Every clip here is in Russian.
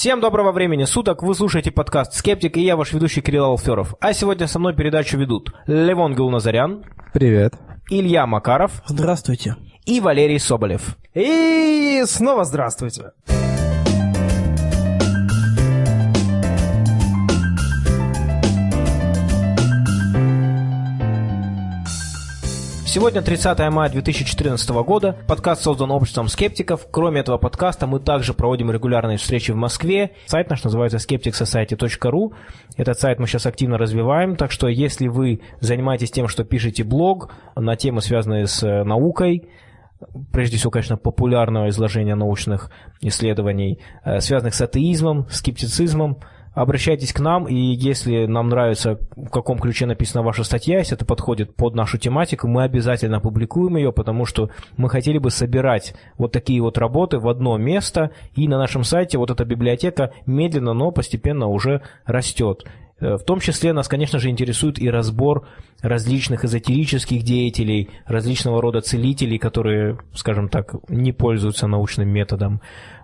Всем доброго времени суток, вы слушаете подкаст «Скептик» и я ваш ведущий Кирилл Алферов. А сегодня со мной передачу ведут Левон Гулназарян. Привет. Илья Макаров. Здравствуйте. И Валерий Соболев. И снова здравствуйте. Сегодня 30 мая 2014 года. Подкаст создан обществом скептиков. Кроме этого подкаста мы также проводим регулярные встречи в Москве. Сайт наш называется skepticsociety.ru. Этот сайт мы сейчас активно развиваем, так что если вы занимаетесь тем, что пишете блог на темы, связанные с э, наукой, прежде всего, конечно, популярного изложения научных исследований, э, связанных с атеизмом, скептицизмом, обращайтесь к нам, и если нам нравится, в каком ключе написана ваша статья, если это подходит под нашу тематику, мы обязательно опубликуем ее, потому что мы хотели бы собирать вот такие вот работы в одно место, и на нашем сайте вот эта библиотека медленно, но постепенно уже растет. Э, в том числе нас, конечно же, интересует и разбор различных эзотерических деятелей, различного рода целителей, которые, скажем так, не пользуются научным методом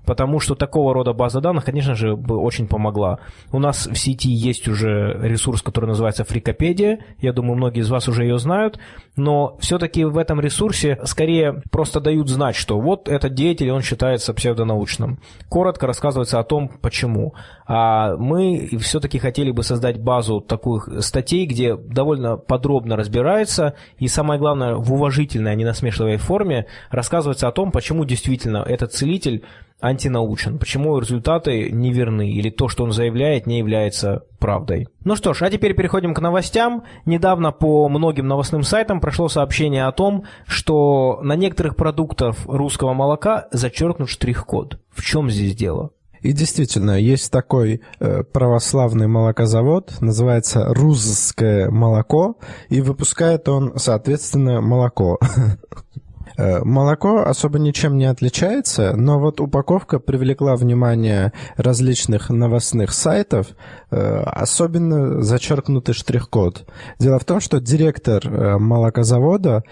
потому что такого рода база данных, конечно же, бы очень помогла. У нас в сети есть уже ресурс, который называется Фрикопедия, я думаю, многие из вас уже ее знают, но все-таки в этом ресурсе скорее просто дают знать, что вот этот деятель, он считается псевдонаучным. Коротко рассказывается о том, почему. А мы все-таки хотели бы создать базу таких статей, где довольно подробно разбирается и, самое главное, в уважительной, а не насмешливой форме рассказывается о том, почему действительно этот целитель антинаучен, почему результаты неверны или то, что он заявляет, не является правдой. Ну что ж, а теперь переходим к новостям. Недавно по многим новостным сайтам прошло сообщение о том, что на некоторых продуктах русского молока зачеркнут штрих-код. В чем здесь дело? И действительно, есть такой э, православный молокозавод, называется Рузское молоко, и выпускает он, соответственно, молоко. Э, молоко особо ничем не отличается, но вот упаковка привлекла внимание различных новостных сайтов, э, особенно зачеркнутый штрих-код. Дело в том, что директор э, молокозавода,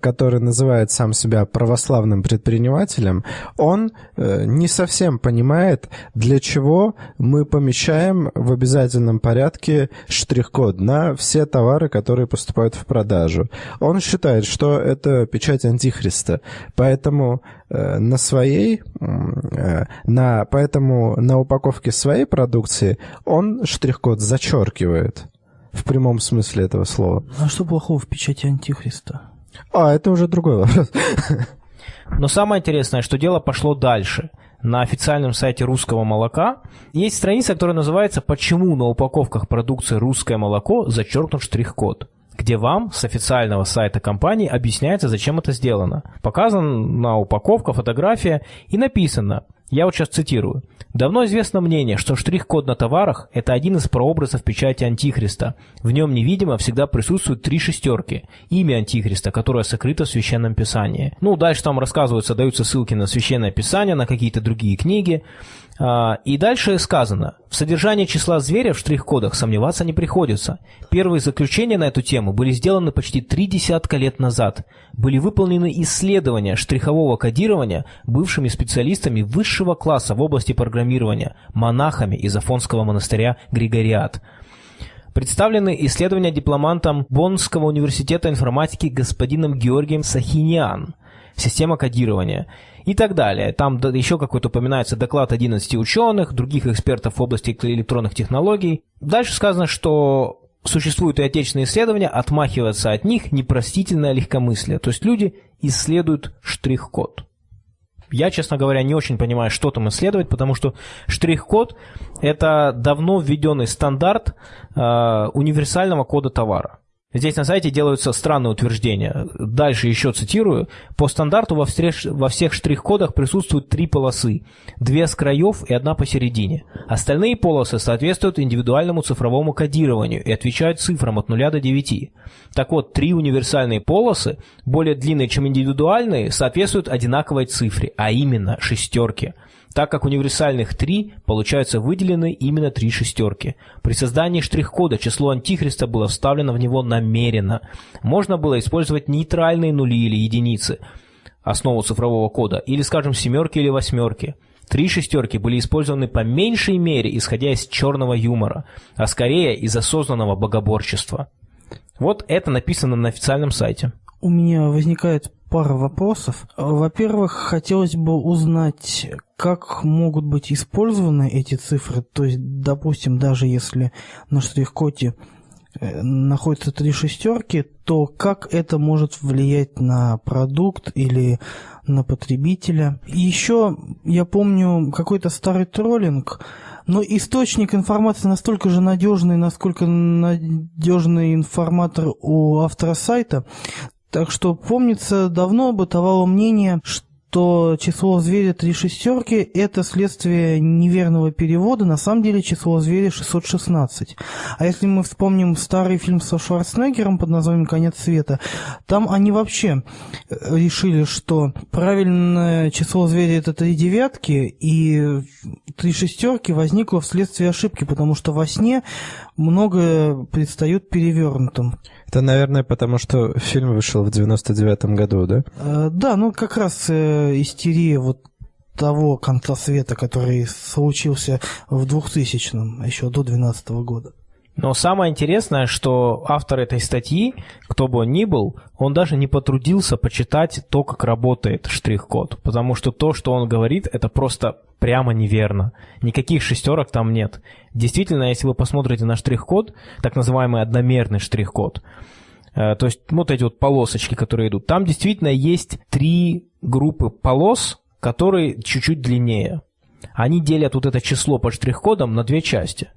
который называет сам себя православным предпринимателем, он не совсем понимает, для чего мы помещаем в обязательном порядке штрих-код на все товары, которые поступают в продажу. Он считает, что это печать антихриста антихриста. Поэтому э, на своей, э, на, поэтому на упаковке своей продукции он штрих-код зачеркивает. В прямом смысле этого слова. А что плохого в печати антихриста? А, это уже другой вопрос. Но самое интересное, что дело пошло дальше. На официальном сайте русского молока есть страница, которая называется «Почему на упаковках продукции русское молоко зачеркнут штрих-код» где вам с официального сайта компании объясняется, зачем это сделано. Показана на упаковка фотография и написано, я вот сейчас цитирую, «Давно известно мнение, что штрих-код на товарах – это один из прообразов печати Антихриста. В нем невидимо всегда присутствуют три шестерки, имя Антихриста, которое сокрыто в Священном Писании». Ну, дальше там рассказываются, даются ссылки на Священное Писание, на какие-то другие книги. А, и дальше сказано, в содержании числа зверя в штрих-кодах сомневаться не приходится. Первые заключения на эту тему были сделаны почти три десятка лет назад. Были выполнены исследования штрихового кодирования бывшими специалистами высшего класса в области программирования, монахами из Афонского монастыря Григориат. Представлены исследования дипломантом Боннского университета информатики господином Георгием Сахиниан. Система кодирования и так далее. Там еще какой-то упоминается доклад 11 ученых, других экспертов в области электронных технологий. Дальше сказано, что существуют и отечественные исследования, отмахиваться от них непростительное легкомыслие. То есть люди исследуют штрих-код. Я, честно говоря, не очень понимаю, что там исследовать, потому что штрих-код – это давно введенный стандарт э, универсального кода товара. Здесь на сайте делаются странные утверждения. Дальше еще цитирую. По стандарту во, всех, во всех штрих-кодах присутствуют три полосы. Две с краев и одна посередине. Остальные полосы соответствуют индивидуальному цифровому кодированию и отвечают цифрам от 0 до 9. Так вот, три универсальные полосы, более длинные, чем индивидуальные, соответствуют одинаковой цифре, а именно шестерке – так как универсальных три, получаются выделены именно три шестерки. При создании штрих-кода число антихриста было вставлено в него намеренно. Можно было использовать нейтральные нули или единицы, основу цифрового кода, или, скажем, семерки или восьмерки. Три шестерки были использованы по меньшей мере, исходя из черного юмора, а скорее из осознанного богоборчества. Вот это написано на официальном сайте. У меня возникает пара вопросов. Во-первых, хотелось бы узнать, как могут быть использованы эти цифры. То есть, допустим, даже если на штрих-коде э, находятся три шестерки, то как это может влиять на продукт или на потребителя? И еще я помню какой-то старый троллинг, но источник информации настолько же надежный, насколько надежный информатор у автора сайта. Так что, помнится, давно бытовало мнение, что то число зверя три шестерки – это следствие неверного перевода. На самом деле число зверя 616. А если мы вспомним старый фильм со Шварценеггером под названием «Конец света», там они вообще э, решили, что правильное число зверя – это три девятки, и три шестерки возникло вследствие ошибки, потому что во сне многое предстает перевернутым. Это, наверное, потому что фильм вышел в 99-м году, да? Э, да, ну как раз э, истерия вот того конца света, который случился в 2000-м, еще до 2012 года. Но самое интересное, что автор этой статьи, кто бы он ни был, он даже не потрудился почитать то, как работает штрих-код. Потому что то, что он говорит, это просто прямо неверно. Никаких шестерок там нет. Действительно, если вы посмотрите на штрих-код, так называемый одномерный штрих-код, э, то есть вот эти вот полосочки, которые идут, там действительно есть три группы полос, которые чуть-чуть длиннее. Они делят вот это число под штрих-кодом на две части.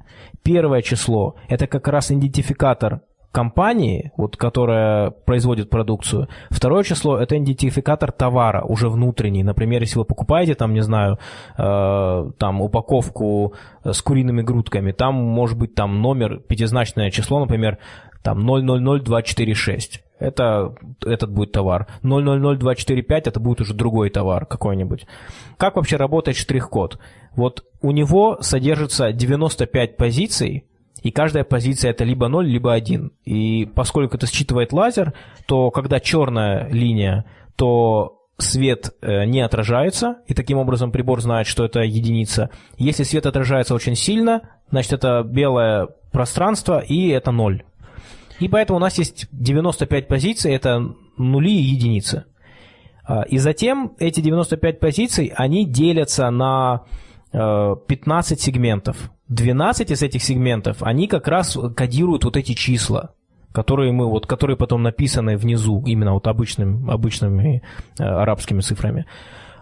Первое число – это как раз идентификатор компании, вот, которая производит продукцию. Второе число – это идентификатор товара, уже внутренний. Например, если вы покупаете, там, не знаю, э, там, упаковку с куриными грудками, там может быть там номер, пятизначное число, например, там 000246 это этот будет товар. 000245 это будет уже другой товар какой-нибудь. Как вообще работает штрих-код? Вот у него содержится 95 позиций, и каждая позиция это либо 0, либо 1. И поскольку это считывает лазер, то когда черная линия, то свет э, не отражается, и таким образом прибор знает, что это единица. Если свет отражается очень сильно, значит это белое пространство, и это 0. И поэтому у нас есть 95 позиций, это нули и единицы. А, и затем эти 95 позиций, они делятся на 15 э, сегментов. 12 из этих сегментов, они как раз кодируют вот эти числа, которые мы вот, которые потом написаны внизу, именно вот обычным, обычными э, арабскими цифрами.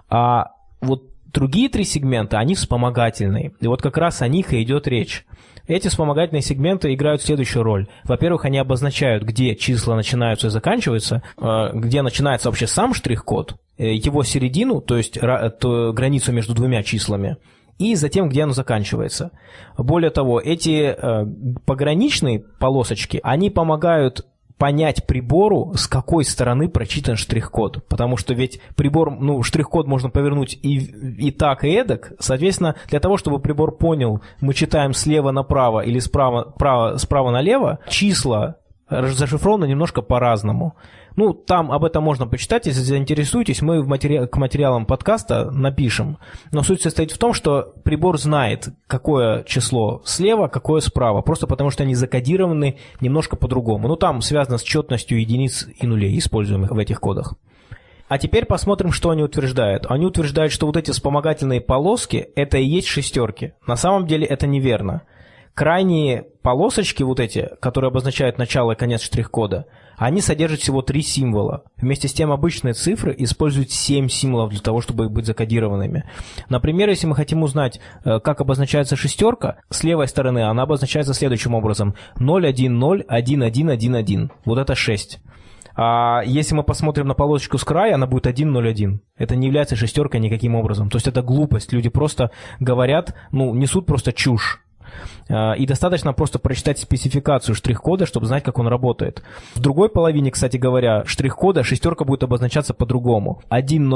А вот другие три сегмента, они вспомогательные. И вот как раз о них и идет речь. Эти вспомогательные сегменты играют следующую роль. Во-первых, они обозначают, где числа начинаются и заканчиваются, э, где начинается вообще сам штрих-код, э, его середину, то есть границу между двумя числами, и затем, где оно заканчивается. Более того, эти э, пограничные полосочки, они помогают понять прибору, с какой стороны прочитан штрих-код. Потому что ведь прибор, ну, штрих-код можно повернуть и, и так, и эдак. Соответственно, для того, чтобы прибор понял, мы читаем слева направо или справа, право, справа налево, числа зашифрованы немножко по-разному. Ну, там об этом можно почитать, если заинтересуетесь, мы в матери... к материалам подкаста напишем. Но суть состоит в том, что прибор знает, какое число слева, какое справа, просто потому что они закодированы немножко по-другому. Ну, там связано с четностью единиц и нулей, используемых в этих кодах. А теперь посмотрим, что они утверждают. Они утверждают, что вот эти вспомогательные полоски – это и есть шестерки. На самом деле это неверно. Крайние полосочки вот эти, которые обозначают начало и конец штрих-кода, они содержат всего три символа. Вместе с тем обычные цифры используют семь символов для того, чтобы быть закодированными. Например, если мы хотим узнать, э, как обозначается шестерка, с левой стороны она обозначается следующим образом. 0101111. Вот это 6. А если мы посмотрим на полосочку с края, она будет 1.01. Это не является шестеркой никаким образом. То есть это глупость. Люди просто говорят, ну, несут просто чушь. А, и достаточно просто прочитать спецификацию штрих-кода, чтобы знать, как он работает. В другой половине, кстати говоря, штрих-кода шестерка будет обозначаться по-другому. 101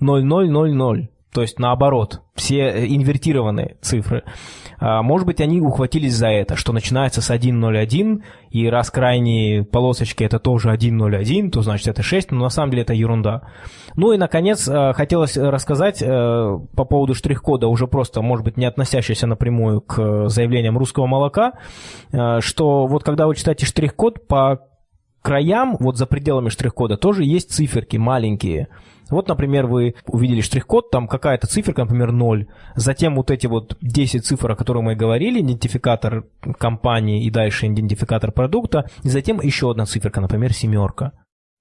0000. то есть наоборот, все э, инвертированные цифры. А, может быть, они ухватились за это, что начинается с 1.01, и раз крайние полосочки это тоже 1.01, то значит это 6, но на самом деле это ерунда. Ну и, наконец, э, хотелось рассказать э, по поводу штрих-кода, уже просто, может быть, не относящийся напрямую к заявлениям русского молока, что вот когда вы читаете штрих-код, по краям, вот за пределами штрих-кода, тоже есть циферки маленькие – вот, например, вы увидели штрих-код, там какая-то циферка, например, 0. Затем вот эти вот 10 цифр, о которых мы говорили, идентификатор компании и дальше идентификатор продукта. И затем еще одна циферка, например, семерка.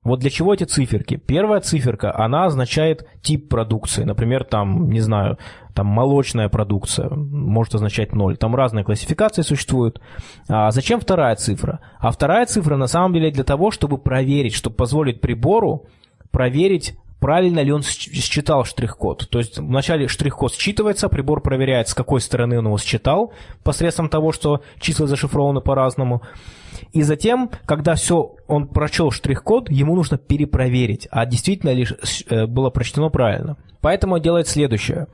Вот для чего эти циферки? Первая циферка, она означает тип продукции. Например, там, не знаю, там молочная продукция может означать 0. Там разные классификации существуют. А зачем вторая цифра? А вторая цифра на самом деле для того, чтобы проверить, чтобы позволить прибору проверить правильно ли он считал штрих-код. То есть вначале штрих-код считывается, прибор проверяет, с какой стороны он его считал, посредством того, что числа зашифрованы по-разному. И затем, когда все, он прочел штрих-код, ему нужно перепроверить, а действительно ли э, было прочтено правильно. Поэтому он делает следующее.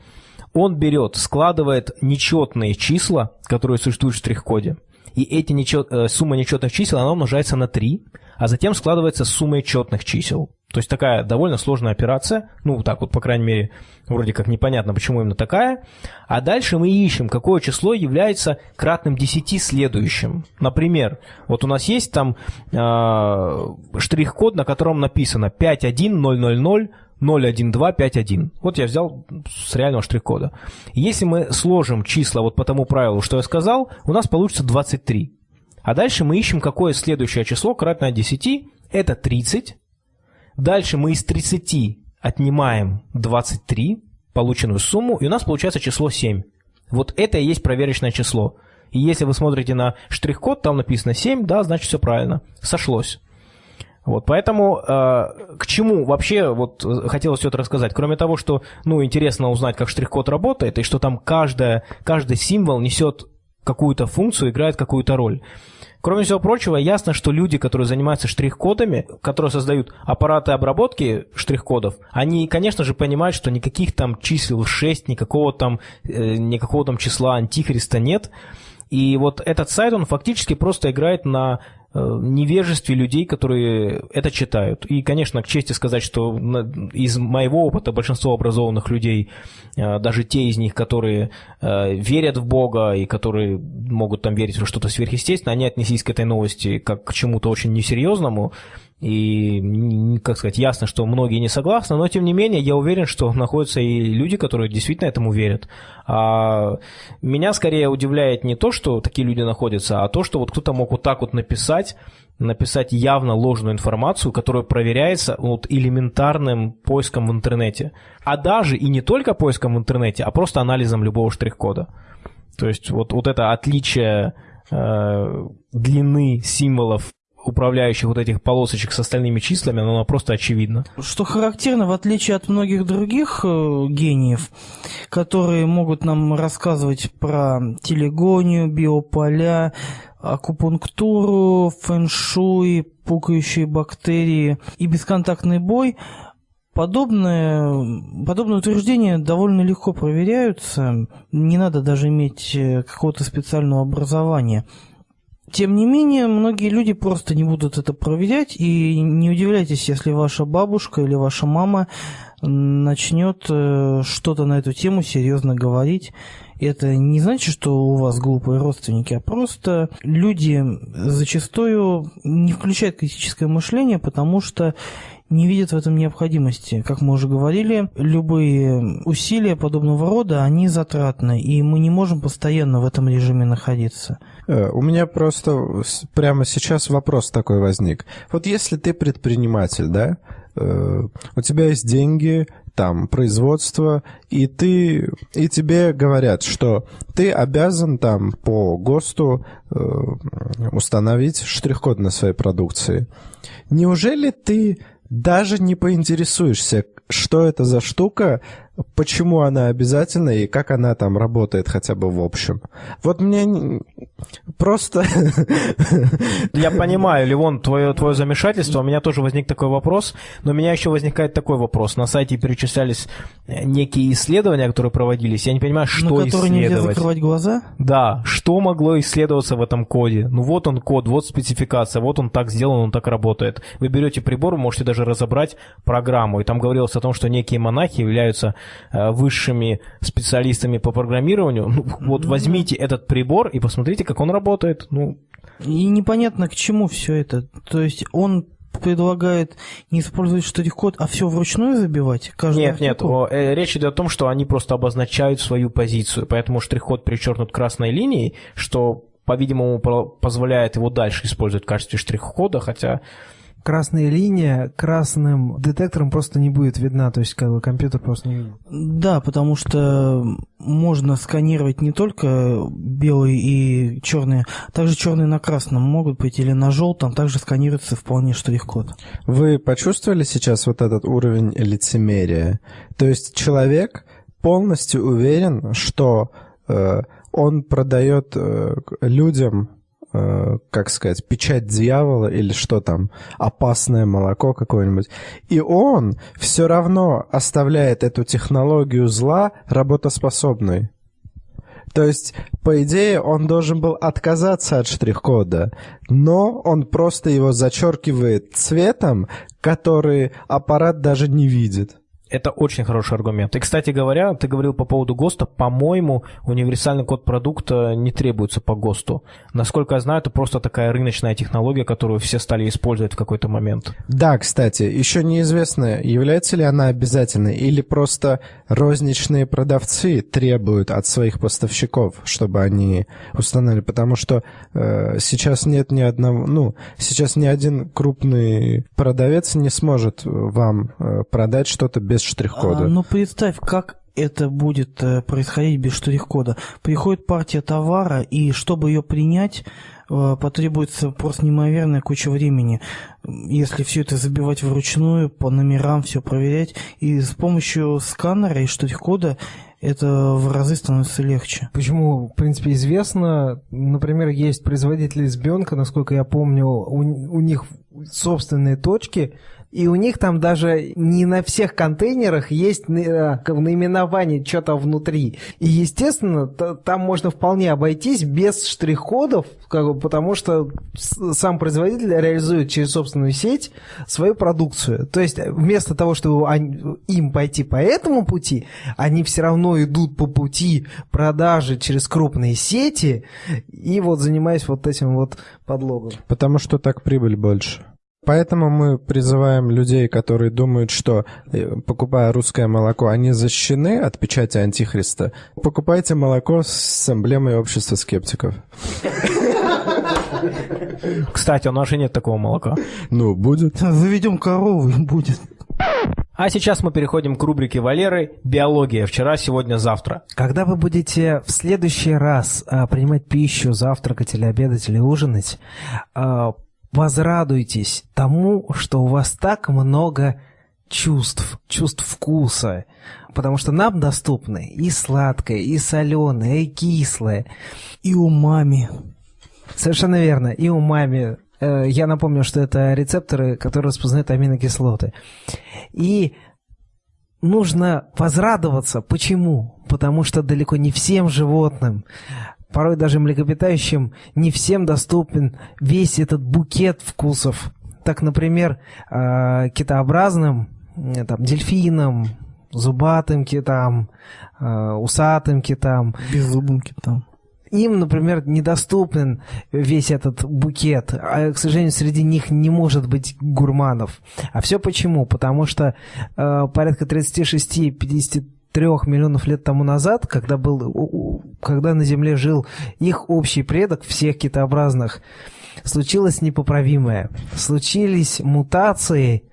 Он берет, складывает нечетные числа, которые существуют в штрих-коде, и эти нечет, э, сумма нечетных чисел, она умножается на 3, а затем складывается сумма четных чисел. То есть такая довольно сложная операция, ну так вот, по крайней мере, вроде как непонятно, почему именно такая. А дальше мы ищем, какое число является кратным 10 следующим. Например, вот у нас есть там э, штрих-код, на котором написано 51000 01251. Вот я взял с реального штрих-кода. Если мы сложим числа вот по тому правилу, что я сказал, у нас получится 23. А дальше мы ищем, какое следующее число кратное 10. Это 30. Дальше мы из 30 отнимаем 23, полученную сумму, и у нас получается число 7. Вот это и есть проверочное число. И если вы смотрите на штрих-код, там написано 7, да, значит все правильно, сошлось. Вот, поэтому э, к чему вообще вот хотелось все это рассказать, кроме того, что, ну, интересно узнать, как штрих-код работает, и что там каждая, каждый символ несет какую-то функцию, играет какую-то роль. Кроме всего прочего, ясно, что люди, которые занимаются штрих-кодами, которые создают аппараты обработки штрих-кодов, они, конечно же, понимают, что никаких там чисел 6, никакого там, э, никакого там числа антихриста нет. И вот этот сайт, он фактически просто играет на невежестве людей, которые это читают. И, конечно, к чести сказать, что из моего опыта большинство образованных людей, э, даже те из них, которые э, верят в Бога и которые могут там верить в что-то сверхъестественное, они отнеслись к этой новости как к чему-то очень несерьезному, и, как сказать, ясно, что многие не согласны, но тем не менее я уверен, что находятся и люди, которые действительно этому верят. А меня скорее удивляет не то, что такие люди находятся, а то, что вот кто-то мог вот так вот написать, написать явно ложную информацию, которая проверяется вот элементарным поиском в интернете. А даже и не только поиском в интернете, а просто анализом любого штрих-кода. То есть вот, вот это отличие э, длины символов управляющих вот этих полосочек с остальными числами, оно просто очевидно. Что характерно, в отличие от многих других э, гениев, которые могут нам рассказывать про телегонию, биополя, акупунктуру, фэншуй, пукающие бактерии и бесконтактный бой, Подобное, подобные утверждения довольно легко проверяются, не надо даже иметь э, какого-то специального образования. Тем не менее, многие люди просто не будут это проверять, и не удивляйтесь, если ваша бабушка или ваша мама начнет э, что-то на эту тему серьезно говорить. Это не значит, что у вас глупые родственники, а просто люди зачастую не включают критическое мышление, потому что не видят в этом необходимости. Как мы уже говорили, любые усилия подобного рода, они затратны, и мы не можем постоянно в этом режиме находиться. Э, у меня просто прямо сейчас вопрос такой возник. Вот если ты предприниматель, да, э, у тебя есть деньги, там производство, и ты и тебе говорят, что ты обязан там по ГОСТу э, установить штрих-код на своей продукции. Неужели ты даже не поинтересуешься, что это за штука, почему она обязательна и как она там работает хотя бы в общем. Вот мне просто... Я понимаю, Ливон, твое, твое замешательство. У меня тоже возник такой вопрос, но у меня еще возникает такой вопрос. На сайте перечислялись э, некие исследования, которые проводились. Я не понимаю, что На которые нельзя исследовать. закрывать глаза? Да, что могло исследоваться в этом коде? Ну вот он код, вот спецификация, вот он так сделан, он так работает. Вы берете прибор, вы можете даже разобрать программу, и там говорилось о том, что некие монахи являются высшими специалистами по программированию. Ну, вот возьмите этот прибор и посмотрите, как он работает. Ну, И непонятно, к чему все это. То есть он предлагает не использовать штрих-код, а все вручную забивать? Каждый Нет, нет, о, э, речь идет о том, что они просто обозначают свою позицию, поэтому штрих-код перечеркнут красной линией, что, по-видимому, позволяет его дальше использовать в качестве штрих-кода, хотя Красная линия красным детектором просто не будет видна, то есть как бы компьютер просто не видит. Да, потому что можно сканировать не только белые и черные, также черные на красном могут быть или на желтом, также сканируется вполне штрих-код. Вы почувствовали сейчас вот этот уровень лицемерия? То есть человек полностью уверен, что э, он продает э, людям, как сказать, печать дьявола или что там, опасное молоко какое-нибудь. И он все равно оставляет эту технологию зла работоспособной. То есть, по идее, он должен был отказаться от штрих-кода, но он просто его зачеркивает цветом, который аппарат даже не видит. Это очень хороший аргумент. И, кстати говоря, ты говорил по поводу ГОСТа. По-моему, универсальный код продукта не требуется по ГОСТу. Насколько я знаю, это просто такая рыночная технология, которую все стали использовать в какой-то момент. Да, кстати, еще неизвестно, является ли она обязательной, или просто розничные продавцы требуют от своих поставщиков, чтобы они установили, потому что э, сейчас нет ни одного, ну, сейчас ни один крупный продавец не сможет вам э, продать что-то без штрих-кода. А, ну представь, как это будет э, происходить без штрих-кода. Приходит партия товара, и чтобы ее принять, э, потребуется просто неимоверная куча времени. Если все это забивать вручную, по номерам все проверять, и с помощью сканера и штрих-кода это в разы становится легче. Почему, в принципе, известно, например, есть производители избенка, насколько я помню, у, у них собственные точки, и у них там даже не на всех контейнерах есть как наименование что-то внутри. И, естественно, там можно вполне обойтись без штрих-кодов, как бы, потому что сам производитель реализует через собственную сеть свою продукцию. То есть вместо того, чтобы они- им пойти по этому пути, они все равно идут по пути продажи через крупные сети и вот занимаясь вот этим вот подлогом. Потому что так прибыль больше. Поэтому мы призываем людей, которые думают, что э, покупая русское молоко, они защищены от печати антихриста. Покупайте молоко с эмблемой общества скептиков. Кстати, у нас же нет такого молока. Ну, будет. Заведем корову будет. А сейчас мы переходим к рубрике Валеры «Биология. Вчера, сегодня, завтра». Когда вы будете в следующий раз а, принимать пищу, завтракать или обедать или ужинать, а, возрадуйтесь тому, что у вас так много чувств, чувств вкуса, потому что нам доступны и сладкое, и соленое, и кислое. И умами. Совершенно верно. И умами. Э, Я напомню, что это рецепторы, которые распознают аминокислоты. И нужно возрадоваться. Почему? Потому что далеко не всем животным, порой даже млекопитающим, не всем доступен весь этот букет вкусов. Так, например, э, китообразным, э, там, дельфинам, зубатым китам, э, усатым китам, Беззубым китам. им, например, недоступен весь этот букет, а, к сожалению, среди них не может быть гурманов. А все почему? Потому что э, порядка 36-53 миллионов лет тому назад, когда, был, когда на Земле жил их общий предок всех китообразных, случилось непоправимое. Случились мутации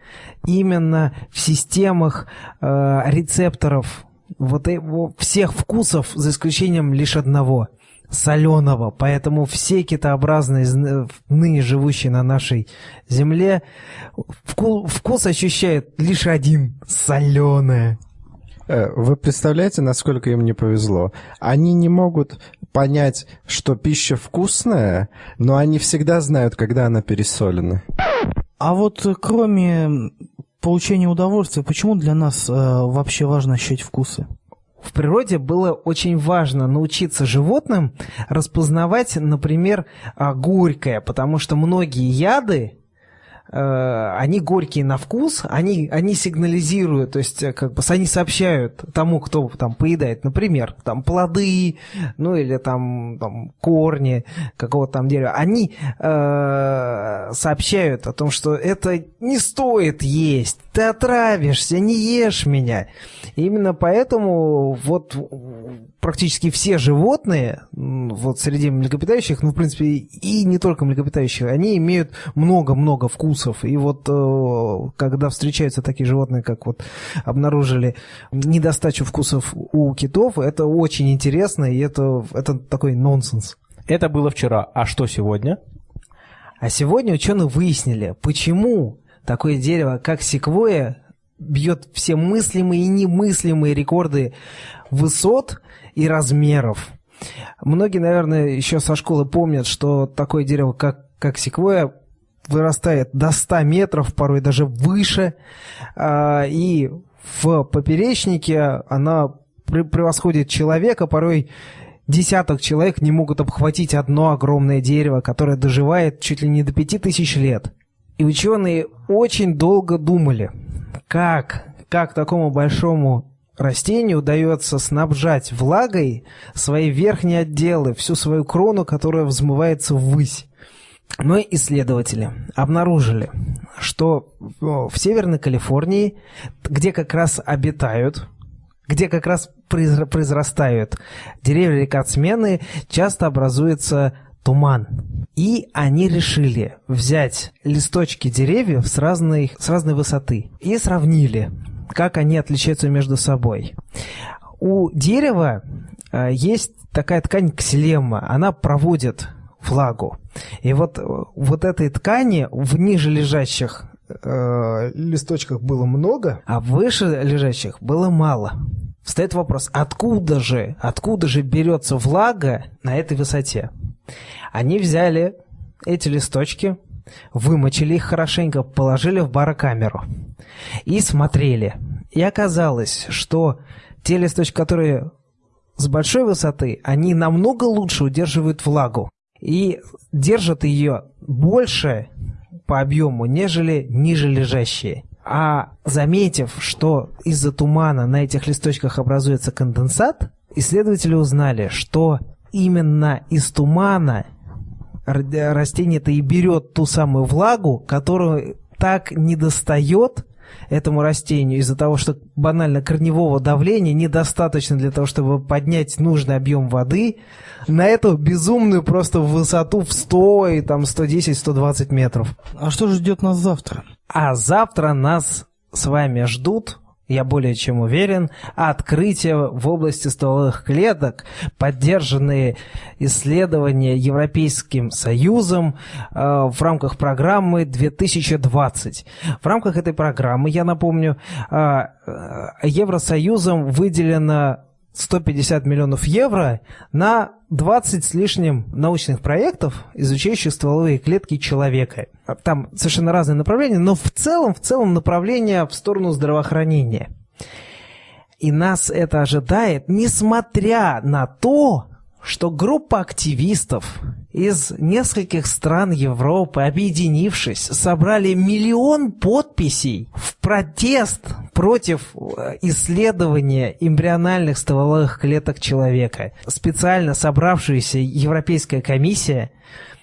именно в системах э, рецепторов вот э- во- всех вкусов, за исключением лишь одного соленого. Поэтому все китообразные, зн- ныне живущие на нашей земле, вку- вкус ощущают лишь один – соленое. Э, вы представляете, насколько им не повезло? Они не могут понять, что пища вкусная, но они всегда знают, когда она пересолена. А вот э, кроме получения удовольствия, почему для нас э, вообще важно ощущать вкусы? В природе было очень важно научиться животным распознавать, например, а, горькое, потому что многие яды они горькие на вкус, они, они сигнализируют, то есть э, как бы они сообщают тому, кто там поедает, например, там плоды, ну или там, там корни какого-то там дерева, они э, сообщают о том, что это не стоит есть, ты отравишься, не ешь меня. И именно поэтому вот практически все животные, вот среди млекопитающих, ну, в принципе, и не только млекопитающих, они имеют много-много вкусов. И вот э, когда встречаются такие животные, как вот обнаружили недостачу вкусов у китов, это очень интересно, и это, это такой нонсенс. Это было вчера. А что сегодня? А сегодня ученые выяснили, почему такое дерево, как секвоя, бьет все мыслимые и немыслимые рекорды высот и размеров. Многие, наверное, еще со школы помнят, что такое дерево, как, как секвоя, вырастает до 100 метров, порой даже выше, а, и в поперечнике она превосходит человека, порой десяток человек не могут обхватить одно огромное дерево, которое доживает чуть ли не до 5000 лет. И ученые очень долго думали, как, как такому большому растению удается снабжать влагой свои верхние отделы, всю свою крону, которая взмывается ввысь. Но исследователи обнаружили, что в Северной Калифорнии, где как раз обитают, где как раз произрастают деревья рекордсмены, часто образуется туман. И они решили взять листочки деревьев с разной, с разной высоты и сравнили как они отличаются между собой. У дерева э, есть такая ткань ксилема, она проводит влагу. И вот, э, вот этой ткани в ниже лежащих э, листочках было много, а выше лежащих было мало. Встает вопрос, откуда же, откуда же берется влага на этой высоте? Они взяли эти листочки, вымочили их хорошенько, положили в барокамеру и смотрели. И оказалось, что те листочки, которые с большой высоты, они намного лучше удерживают влагу и держат ее больше по объему, нежели ниже лежащие. А заметив, что из-за тумана на этих листочках образуется конденсат, исследователи узнали, что именно из тумана растение-то и берет ту самую влагу, которую так не достает этому растению из-за того, что банально корневого давления недостаточно для того, чтобы поднять нужный объем воды на эту безумную просто высоту в 100 и там 110-120 метров. А что же ждет нас завтра? А завтра нас с вами ждут я более чем уверен, открытия в области стволовых клеток, поддержанные исследования Европейским Союзом э, в рамках программы 2020. В рамках этой программы, я напомню, э, э Евросоюзом выделено 150 миллионов евро на 20 с лишним научных проектов, изучающих стволовые клетки человека. Там совершенно разные направления, но в целом, в целом направление в сторону здравоохранения. И нас это ожидает, несмотря на то, что группа активистов из нескольких стран Европы, объединившись, собрали миллион подписей в протест против э, исследования эмбриональных стволовых клеток человека. Специально собравшаяся Европейская комиссия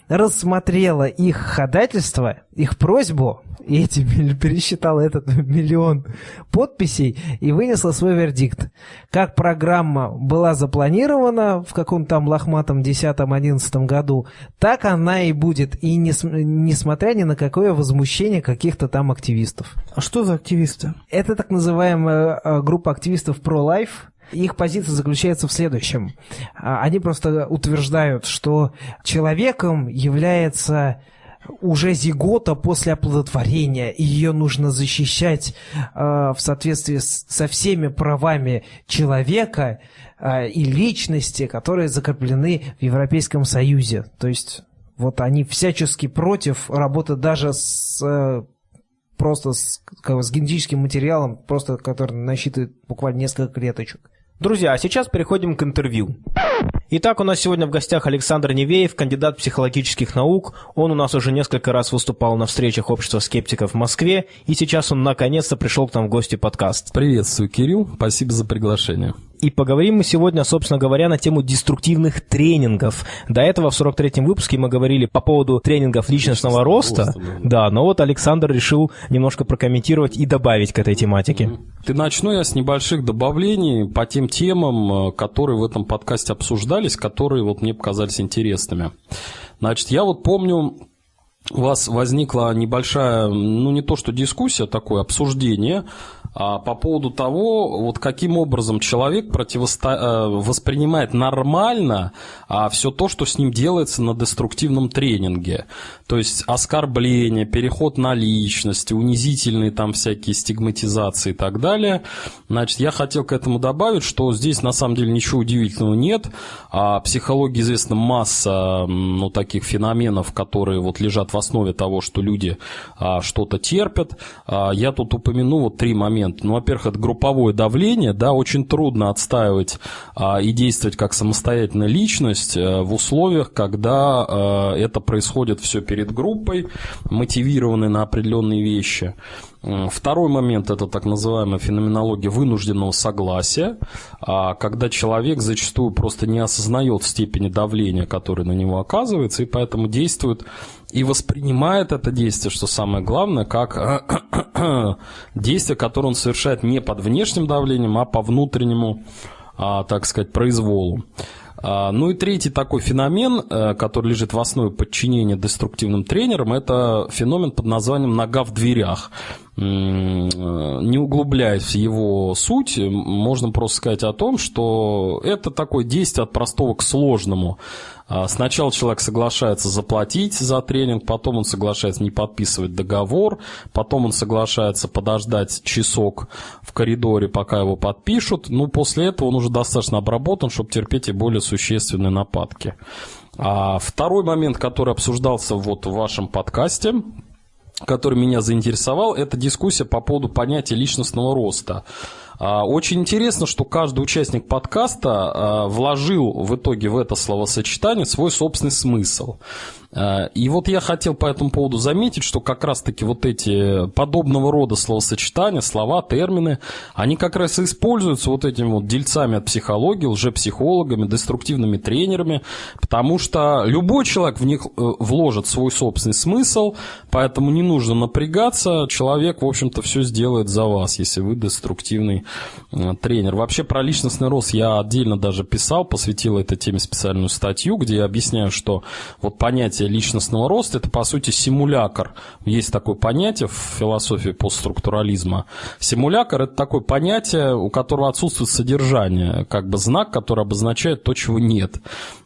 рассмотрела их ходательство, их просьбу, и эти пересчитала этот миллион подписей и вынесла свой вердикт. Как программа была запланирована в каком-то там лохматом 10-11 году, так она и будет, и не, несмотря ни на какое возмущение каких-то там активистов. А что за активисты? Это так называемая э, группа активистов pro-life, их позиция заключается в следующем. А, они просто утверждают, что человеком является уже зигота после оплодотворения, и ее нужно защищать э, в соответствии с, со всеми правами человека э, и личности, которые закреплены в Европейском Союзе. То есть вот они всячески против работы даже с э, просто с, как, с генетическим материалом, просто который насчитывает буквально несколько клеточек. Друзья, а сейчас переходим к интервью. Итак, у нас сегодня в гостях Александр Невеев, кандидат психологических наук. Он у нас уже несколько раз выступал на встречах общества скептиков в Москве, и сейчас он наконец-то пришел к нам в гости подкаст. Приветствую, Кирилл. Спасибо за приглашение. И поговорим мы сегодня, собственно говоря, на тему деструктивных тренингов. До этого в 43-м выпуске мы говорили по поводу тренингов личностного, личностного роста. роста да. да, но вот Александр решил немножко прокомментировать и добавить к этой тематике. Ты начну я с небольших добавлений по тем темам, э, которые в этом подкасте обсуждались, которые вот мне показались интересными. Значит, я вот помню, у вас возникла небольшая, ну не то что дискуссия, такое обсуждение а, по поводу того, вот каким образом человек противосто... Э, воспринимает нормально а, все то, что с ним делается на деструктивном тренинге. То есть оскорбление, переход на личность, унизительные там всякие стигматизации и так далее. Значит, я хотел к этому добавить, что здесь на самом деле ничего удивительного нет. А психологии известна масса ну, таких феноменов, которые вот лежат в основе того, что люди а, что-то терпят. А, я тут упомяну вот три момента момент. Ну, во-первых, это групповое давление, да, очень трудно отстаивать а, и действовать как самостоятельная личность а, в условиях, когда а, это происходит все перед группой, мотивированной на определенные вещи. Второй момент – это так называемая феноменология вынужденного согласия, а, когда человек зачастую просто не осознает степени давления, которое на него оказывается, и поэтому действует и воспринимает это действие, что самое главное, как действие, которое он совершает не под внешним давлением, а по внутреннему, а, так сказать, произволу. А, ну и третий такой феномен, э, который лежит в основе подчинения деструктивным тренерам, это феномен под названием «нога в дверях». Не углубляясь в его суть, можно просто сказать о том, что это такое действие от простого к сложному. А, сначала человек соглашается заплатить за тренинг, потом он соглашается не подписывать договор, потом он соглашается подождать часок в коридоре, пока его подпишут. Ну, после этого он уже достаточно обработан, чтобы терпеть и более существенные нападки. А второй момент, который обсуждался вот в вашем подкасте, который меня заинтересовал, это дискуссия по поводу понятия личностного роста. А, очень интересно, что каждый участник подкаста а, вложил в итоге в это словосочетание свой собственный смысл. А, и вот я хотел по этому поводу заметить, что как раз-таки вот эти подобного рода словосочетания, слова, термины, они как раз и используются вот этими вот дельцами от психологии, лжепсихологами, деструктивными тренерами, потому что любой человек в них э, вложит свой собственный смысл, поэтому не нужно напрягаться, человек, в общем-то, все сделает за вас, если вы деструктивный э, тренер. Вообще про личностный рост я отдельно даже писал, посвятил этой теме специальную статью, где я объясняю, что вот понятие понятие личностного роста – это, по сути, симулятор. Есть такое понятие в философии постструктурализма. Симулятор – это такое понятие, у которого отсутствует содержание, как бы знак, который обозначает то, чего нет.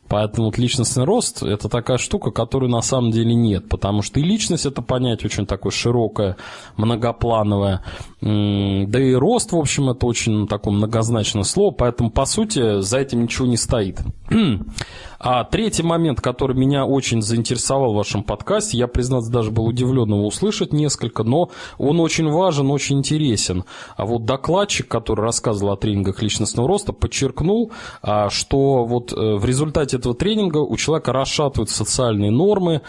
Поэтому вот личностный рост – это такая штука, которую на самом деле нет, потому что и личность – это понятие очень такое широкое, многоплановое, да и рост, в общем, это очень такое многозначное слово, поэтому, по сути, за этим ничего не стоит. А третий момент, который меня очень заинтересовал в вашем подкасте, я, признаться, даже был удивлен его услышать несколько, но он очень важен, очень интересен. А вот докладчик, который рассказывал о тренингах личностного роста, подчеркнул, а, что вот э, в результате этого тренинга у человека расшатывают социальные нормы,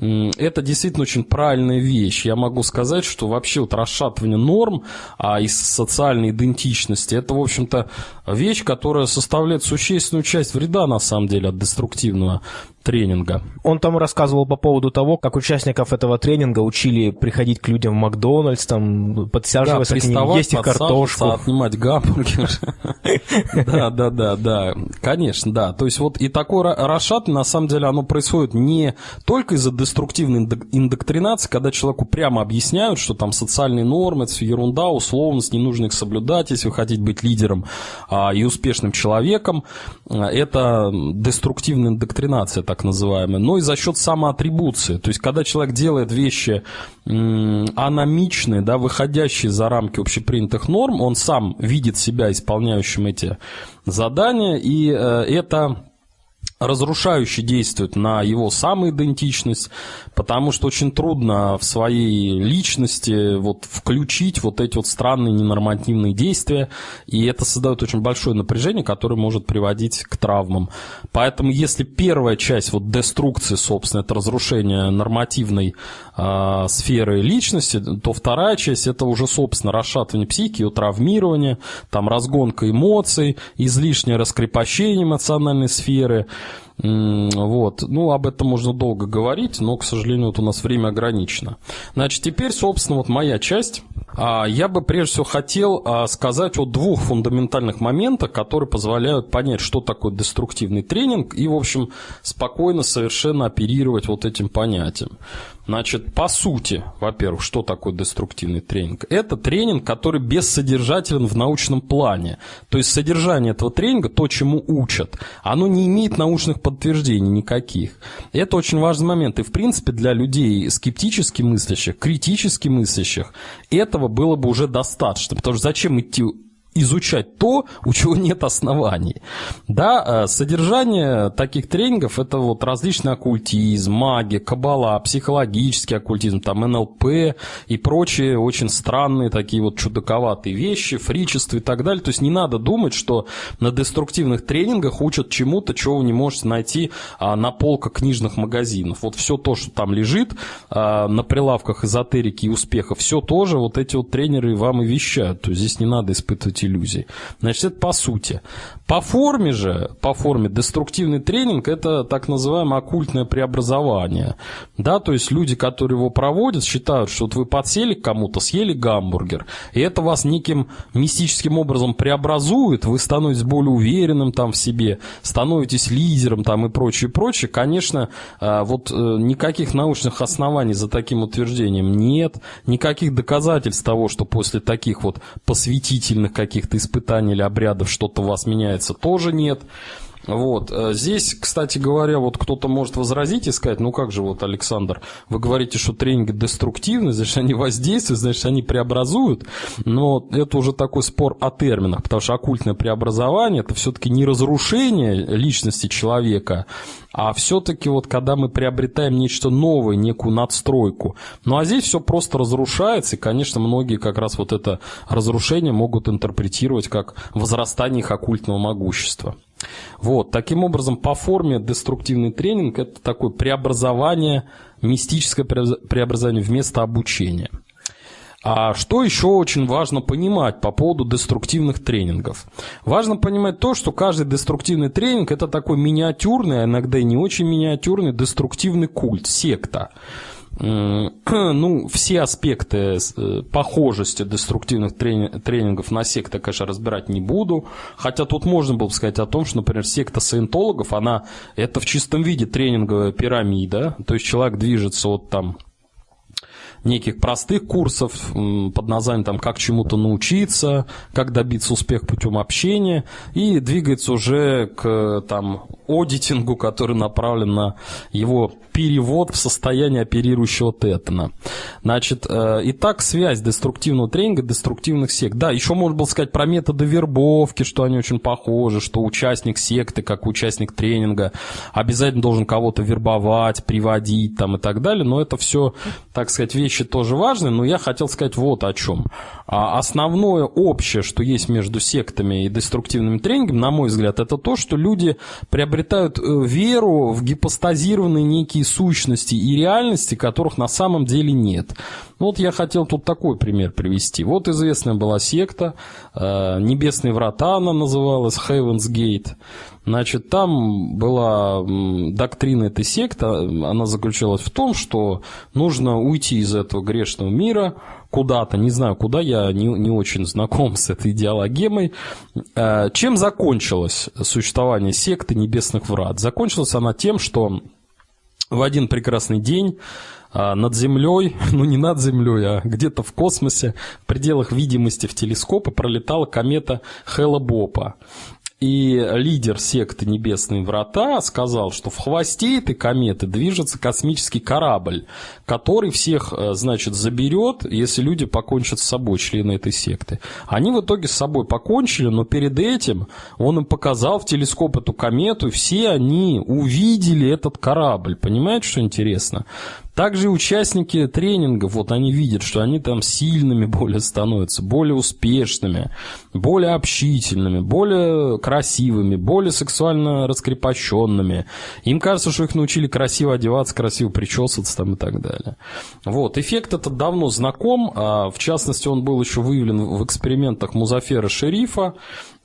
это действительно очень правильная вещь. Я могу сказать, что вообще вот расшатывание норм а, из социальной идентичности, это, в общем-то, вещь, которая составляет существенную часть вреда, на самом деле, от деструктивного тренинга. Он там рассказывал по поводу того, как участников этого тренинга учили приходить к людям в Макдональдс, там, подсаживаться да, к ним, есть их картошку. отнимать гамбургер. Да, да, да, да, конечно, да. То есть вот и такое расшатывание, на самом деле, оно происходит не только из-за деструктивной индоктринации, когда человеку прямо объясняют, что там социальные нормы, это все ерунда, условность, не нужно их соблюдать, если вы хотите быть лидером а, и успешным человеком. Это деструктивная индоктринация так называемые, но и за счет самоатрибуции. То есть, когда человек делает вещи аномичные, да, выходящие за рамки общепринятых норм, он сам видит себя исполняющим эти задания, и э, это разрушающе действует на его самоидентичность, потому что очень трудно в своей личности вот включить вот эти вот странные ненормативные действия, и это создает очень большое напряжение, которое может приводить к травмам. Поэтому если первая часть вот деструкции, собственно, это разрушение нормативной э, сферы личности, то вторая часть это уже, собственно, расшатывание психики, ее травмирование, там разгонка эмоций, излишнее раскрепощение эмоциональной сферы, вот. Ну, об этом можно долго говорить, но, к сожалению, вот у нас время ограничено. Значит, теперь, собственно, вот моя часть. А, я бы прежде всего хотел а, сказать о двух фундаментальных моментах, которые позволяют понять, что такое деструктивный тренинг и, в общем, спокойно совершенно оперировать вот этим понятием. Значит, по сути, во-первых, что такое деструктивный тренинг? Это тренинг, который бессодержателен в научном плане. То есть содержание этого тренинга, то, чему учат, оно не имеет научных подтверждений никаких. Это очень важный момент. И, в принципе, для людей скептически мыслящих, критически мыслящих, этого было бы уже достаточно. Потому что зачем идти изучать то, у чего нет оснований. Да, э, содержание таких тренингов – это вот различный оккультизм, магия, кабала, психологический оккультизм, там НЛП и прочие очень странные такие вот чудаковатые вещи, фричество и так далее. То есть не надо думать, что на деструктивных тренингах учат чему-то, чего вы не можете найти а, на полках книжных магазинов. Вот все то, что там лежит а, на прилавках эзотерики и успеха, все тоже вот эти вот тренеры вам и вещают. То есть здесь не надо испытывать быть иллюзий. Значит, это по сути. По форме же, по форме деструктивный тренинг – это так называемое оккультное преобразование. Да, то есть люди, которые его проводят, считают, что вот вы подсели к кому-то, съели гамбургер, и это вас неким мистическим образом преобразует, вы становитесь более уверенным там в себе, становитесь лидером там и прочее, прочее. Конечно, а, вот э, никаких научных оснований за таким утверждением нет, никаких доказательств того, что после таких вот посвятительных каких-то испытаний или обрядов что-то у вас меняется, тоже нет. Вот. Э, здесь, кстати говоря, вот кто-то может возразить и сказать, ну как же вот, Александр, вы говорите, что тренинги деструктивны, значит, они воздействуют, значит, они преобразуют, но это уже такой спор о терминах, потому что оккультное преобразование – это все-таки не разрушение личности человека, а все-таки вот когда мы приобретаем нечто новое, некую надстройку. Ну а здесь все просто разрушается, и, конечно, многие как раз вот это разрушение могут интерпретировать как возрастание их оккультного могущества. Вот, таким образом, по форме деструктивный тренинг – это такое преобразование, мистическое преобразование вместо обучения. А что еще очень важно понимать по поводу деструктивных тренингов? Важно понимать то, что каждый деструктивный тренинг – это такой миниатюрный, а иногда и не очень миниатюрный деструктивный культ, секта. Ну, все аспекты э, похожести деструктивных тренингов на секты, конечно, разбирать не буду. Хотя тут можно было бы сказать о том, что, например, секта саентологов, она это в чистом виде тренинговая пирамида. То есть человек движется вот там неких простых курсов под названием там, «Как чему-то научиться», «Как добиться успеха путем общения» и двигается уже к там, аудитингу, который направлен на его перевод в состояние оперирующего тетана. Значит, э, итак, связь деструктивного тренинга, деструктивных сект. Да, еще можно было сказать про методы вербовки, что они очень похожи, что участник секты, как участник тренинга, обязательно должен кого-то вербовать, приводить там и так далее, но это все, так сказать, вещи тоже важные, но я хотел сказать вот о чем. А основное общее, что есть между сектами и деструктивным тренингом, на мой взгляд, это то, что люди приобретают э, веру в гипостазированные некие сущности и реальности, которых на самом деле нет. Ну, вот я хотел тут такой пример привести. Вот известная была секта, э, Небесные врата она называлась, Heaven's Gate. Значит, там была доктрина этой секты, она заключалась в том, что нужно уйти из этого грешного мира куда-то, не знаю куда, я не, не очень знаком с этой идеологемой. Э, чем закончилось существование секты Небесных Врат? Закончилась она тем, что в один прекрасный день над Землей, ну не над Землей, а где-то в космосе, в пределах видимости в телескопы пролетала комета Хелла Бопа. и лидер секты Небесные Врата сказал, что в хвосте этой кометы движется космический корабль, который всех, э, значит, заберет, если люди покончат с собой, члены этой секты. Они в итоге с собой покончили, но перед этим он им показал в телескоп эту комету, и все они увидели этот корабль. Понимаете, что интересно? Также участники тренингов, вот они видят, что они там сильными более становятся, более успешными, более общительными, более красивыми, более сексуально раскрепощенными. Им кажется, что их научили красиво одеваться, красиво причесываться там и так далее. Вот, эффект этот давно знаком, а в частности он был еще выявлен в экспериментах Музафера Шерифа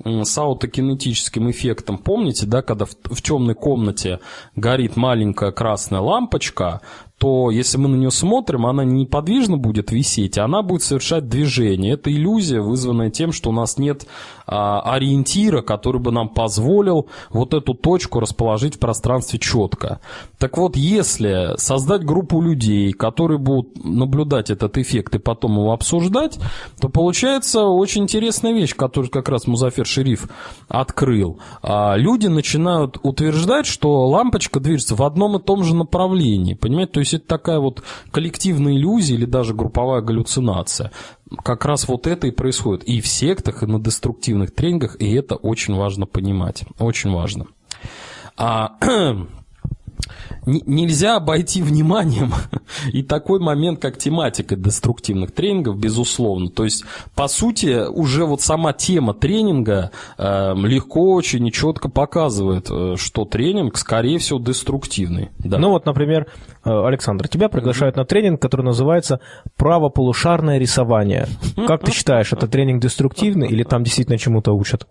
с аутокинетическим эффектом. Помните, да, когда в, в темной комнате горит маленькая красная лампочка, то если мы на нее смотрим, она не неподвижно будет висеть, она будет совершать движение. Это иллюзия, вызванная тем, что у нас нет а, ориентира, который бы нам позволил вот эту точку расположить в пространстве четко. Так вот, если создать группу людей, которые будут наблюдать этот эффект и потом его обсуждать, то получается очень интересная вещь, которую как раз Музафер Шериф открыл. А, люди начинают утверждать, что лампочка движется в одном и том же направлении. Понимаете, то есть это такая вот коллективная иллюзия или даже групповая галлюцинация. Как раз вот это и происходит и в сектах, и на деструктивных тренингах, и это очень важно понимать. Очень важно. А нельзя обойти вниманием и такой момент, как тематика деструктивных тренингов, безусловно. То есть, по сути, уже вот сама тема тренинга э, легко очень и четко показывает, э, что тренинг, скорее всего, деструктивный. Да. Ну вот, например, э, Александр, тебя приглашают на тренинг, который называется «Правополушарное рисование». Как ты считаешь, это тренинг деструктивный или там действительно чему-то учат?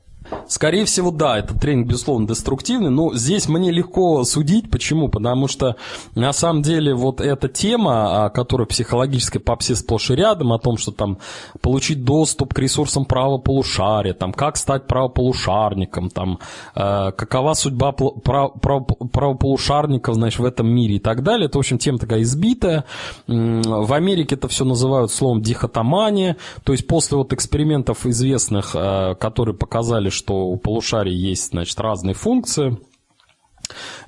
Скорее всего, да, этот тренинг, безусловно, деструктивный, но здесь мне легко судить. Почему? Потому что, на самом деле, вот эта тема, а, которая психологической попсе сплошь и рядом, о том, что там получить доступ к ресурсам правополушария, там, как стать правополушарником, там, э, какова судьба прав, прав, правополушарников, значит, в этом мире и так далее, это, в общем, тема такая избитая. В Америке это все называют словом дихотомания, то есть после вот экспериментов известных, э, которые показали, что у полушарий есть, значит, разные функции –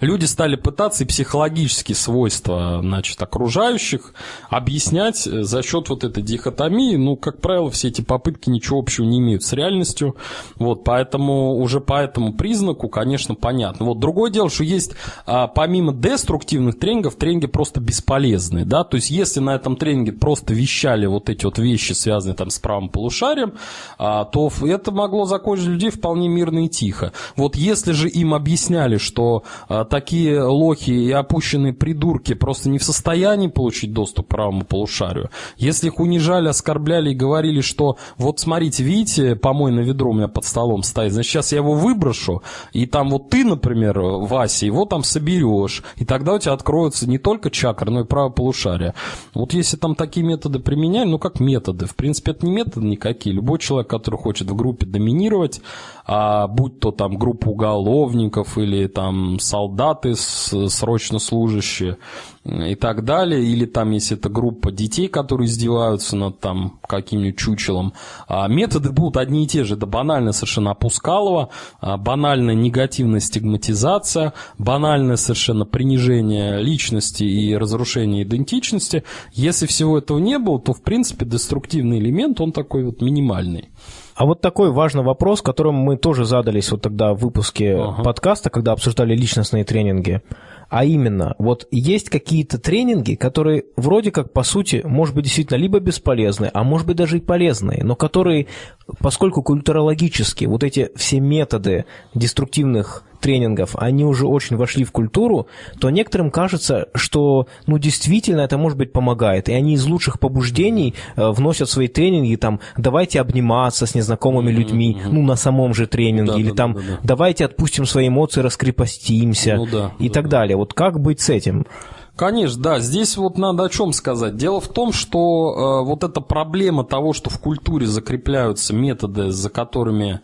люди стали пытаться и психологические свойства значит, окружающих объяснять за счет вот этой дихотомии. Ну, как правило, все эти попытки ничего общего не имеют с реальностью. Вот, поэтому уже по этому признаку, конечно, понятно. Вот другое дело, что есть а, помимо деструктивных тренингов, тренинги просто бесполезные. Да? То есть, если на этом тренинге просто вещали вот эти вот вещи, связанные там с правым полушарием, а, то это могло закончить людей вполне мирно и тихо. Вот если же им объясняли, что такие лохи и опущенные придурки просто не в состоянии получить доступ к правому полушарию. Если их унижали, оскорбляли и говорили, что вот смотрите, видите, помойное ведро у меня под столом стоит, значит, сейчас я его выброшу, и там вот ты, например, Вася, его там соберешь, и тогда у тебя откроются не только чакры, но и правое полушарие. Вот если там такие методы применяли, ну как методы, в принципе, это не методы никакие. Любой человек, который хочет в группе доминировать, а будь то там группа уголовников или там солдаты срочно служащие и так далее, или там если это группа детей, которые издеваются над там каким-нибудь чучелом, а методы будут одни и те же. Это банальная совершенно опускалова, а, банальная негативная стигматизация, банальное совершенно принижение личности и разрушение идентичности. Если всего этого не было, то в принципе деструктивный элемент, он такой вот минимальный. А вот такой важный вопрос, которым мы тоже задались вот тогда в выпуске ага. подкаста, когда обсуждали личностные тренинги. А именно, вот есть какие-то тренинги, которые вроде как, по сути, может быть, действительно либо бесполезны, а может быть, даже и полезные, но которые, поскольку культурологически вот эти все методы деструктивных тренингов, они уже очень вошли в культуру, то некоторым кажется, что ну действительно это может быть помогает. И они из лучших побуждений э, вносят в свои тренинги, там, давайте обниматься с незнакомыми людьми, mm-hmm. ну, на самом же тренинге, да, или да, там, да, да. давайте отпустим свои эмоции, раскрепостимся ну, да, и да, так да. далее. Вот как быть с этим? Конечно, да. Здесь вот надо о чем сказать. Дело в том, что э, вот эта проблема того, что в культуре закрепляются методы, за которыми,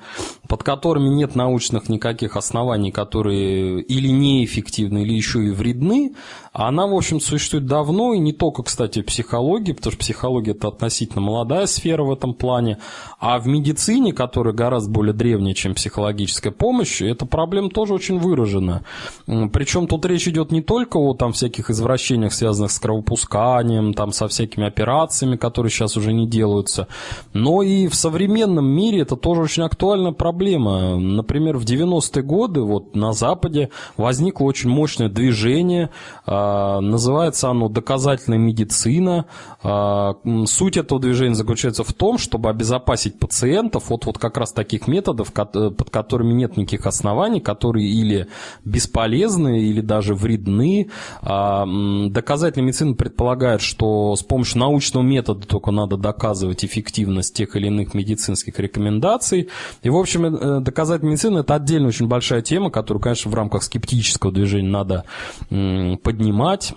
под которыми нет научных никаких оснований, которые или неэффективны, или еще и вредны, она, в общем, существует давно, и не только, кстати, в психологии, потому что психология – это относительно молодая сфера в этом плане, а в медицине, которая гораздо более древняя, чем психологическая помощь, эта проблема тоже очень выражена. Причем тут речь идет не только о там, всяких из извращениях, связанных с кровопусканием, там, со всякими операциями, которые сейчас уже не делаются. Но и в современном мире это тоже очень актуальная проблема. Например, в 90-е годы вот на Западе возникло очень мощное движение, э, называется оно «Доказательная медицина». Э, суть этого движения заключается в том, чтобы обезопасить пациентов от вот как раз таких методов, под которыми нет никаких оснований, которые или бесполезны, или даже вредны, а, доказательная медицина предполагает, что с помощью научного метода только надо доказывать эффективность тех или иных медицинских рекомендаций. И, в общем, э, доказательная медицина – это отдельно очень большая тема, которую, конечно, в рамках скептического движения надо поднимать понимать,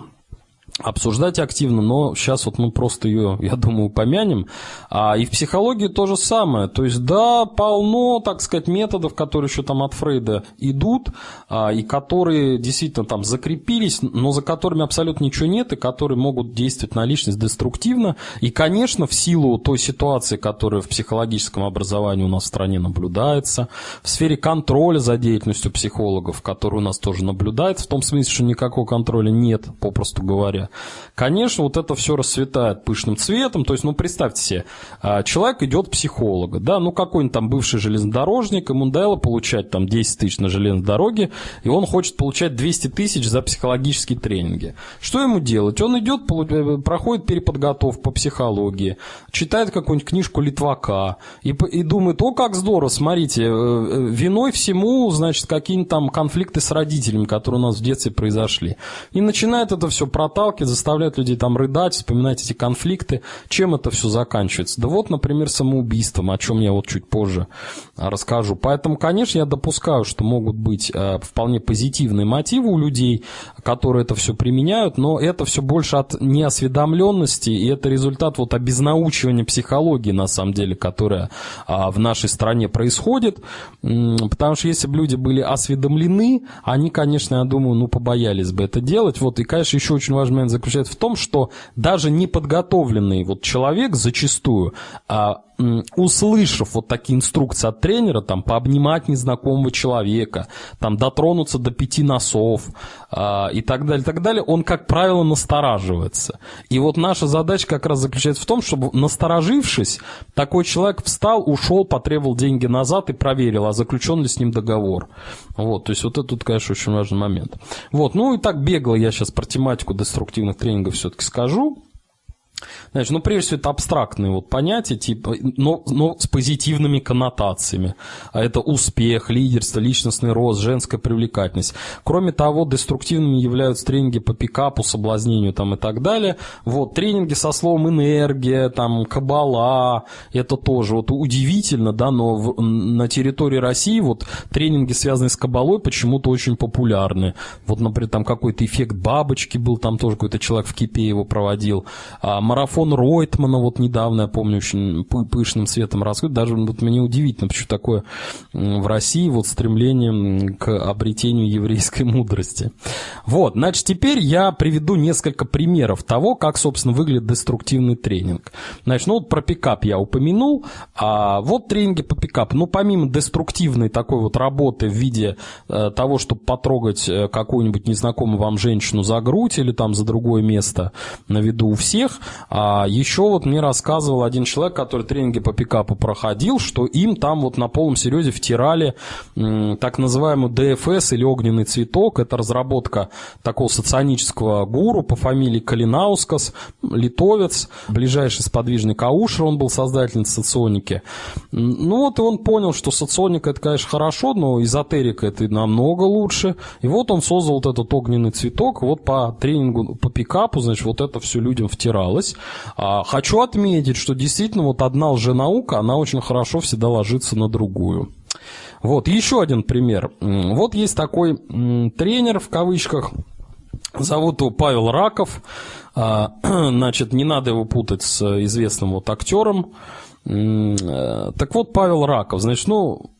обсуждать активно, но сейчас вот мы просто ее, я думаю, упомянем. А, и в психологии то же самое. То есть, да, полно, так сказать, методов, которые еще там от Фрейда идут, а, и которые действительно там закрепились, но за которыми абсолютно ничего нет, и которые могут действовать на личность деструктивно. И, конечно, в силу той ситуации, которая в психологическом образовании у нас в стране наблюдается, в сфере контроля за деятельностью психологов, который у нас тоже наблюдается, в том смысле, что никакого контроля нет, попросту говоря, Конечно, вот это все расцветает пышным цветом. То есть, ну, представьте себе, а, человек идет к психологу, да, ну, какой-нибудь там бывший железнодорожник, ему надоело получать там 10 тысяч на железной дороге, и он хочет получать 200 тысяч за психологические тренинги. Что ему делать? Он идет, э, проходит переподготовку по психологии, читает какую-нибудь книжку Литвака и, и думает, о, как здорово, смотрите, э, э, виной всему, значит, какие-нибудь там конфликты с родителями, которые у нас в детстве произошли. И начинает это все проталкивать палки, заставляют людей там рыдать, вспоминать эти конфликты. Чем это все заканчивается? Да вот, например, самоубийством, о чем я вот чуть позже расскажу. Поэтому, конечно, я допускаю, что могут быть э, вполне позитивные мотивы у людей, которые это все применяют, но это все больше от неосведомленности, и это результат вот обезнаучивания психологии, на самом деле, которая а, в нашей стране происходит. Потому что если бы люди были осведомлены, они, конечно, я думаю, ну, побоялись бы это делать. Вот, и, конечно, еще очень важный момент заключается в том, что даже неподготовленный вот человек зачастую а, услышав вот такие инструкции от тренера, там, пообнимать незнакомого человека, там, дотронуться до пяти носов э, и так далее, так далее, он, как правило, настораживается. И вот наша задача как раз заключается в том, чтобы, насторожившись, такой человек встал, ушел, потребовал деньги назад и проверил, а заключен ли с ним договор. Вот, то есть вот это тут, конечно, очень важный момент. Вот, ну и так бегло я сейчас про тематику деструктивных тренингов все-таки скажу. Значит, ну, прежде всего, это абстрактные вот понятия, типа, но, но с позитивными коннотациями. А это успех, лидерство, личностный рост, женская привлекательность. Кроме того, деструктивными являются тренинги по пикапу, соблазнению там и так далее. Вот, тренинги со словом энергия, там, кабала, это тоже вот удивительно, да, но в, на территории России вот тренинги, связанные с кабалой, почему-то очень популярны. Вот, например, там какой-то эффект бабочки был, там тоже какой-то человек в Кипе его проводил. А марафон Ройтмана, вот недавно, я помню, очень пышным светом раскрыт. Даже вот мне удивительно, почему такое в России вот стремление к обретению еврейской мудрости. Вот, значит, теперь я приведу несколько примеров того, как, собственно, выглядит деструктивный тренинг. Значит, ну вот про пикап я упомянул, а вот тренинги по пикапу. Ну, помимо деструктивной такой вот работы в виде э, того, чтобы потрогать э, какую-нибудь незнакомую вам женщину за грудь или там за другое место на виду у всех, а еще вот мне рассказывал один человек, который тренинги по пикапу проходил, что им там вот на полном серьезе втирали так называемый ДФС или огненный цветок. Это разработка такого соционического гуру по фамилии Калинаускас, литовец, ближайший сподвижный Каушер, он был создателем соционики. Ну вот и он понял, что соционика это, конечно, хорошо, но эзотерика это намного лучше. И вот он создал вот этот огненный цветок, вот по тренингу по пикапу, значит, вот это все людям втиралось. А, хочу отметить, что действительно вот одна лженаука, она очень хорошо всегда ложится на другую. Вот, еще один пример. Вот есть такой тренер, в кавычках, Зовут его Павел Раков. А, значит, не надо его путать с известным вот актером. Э, так вот, Павел Раков, значит, ну,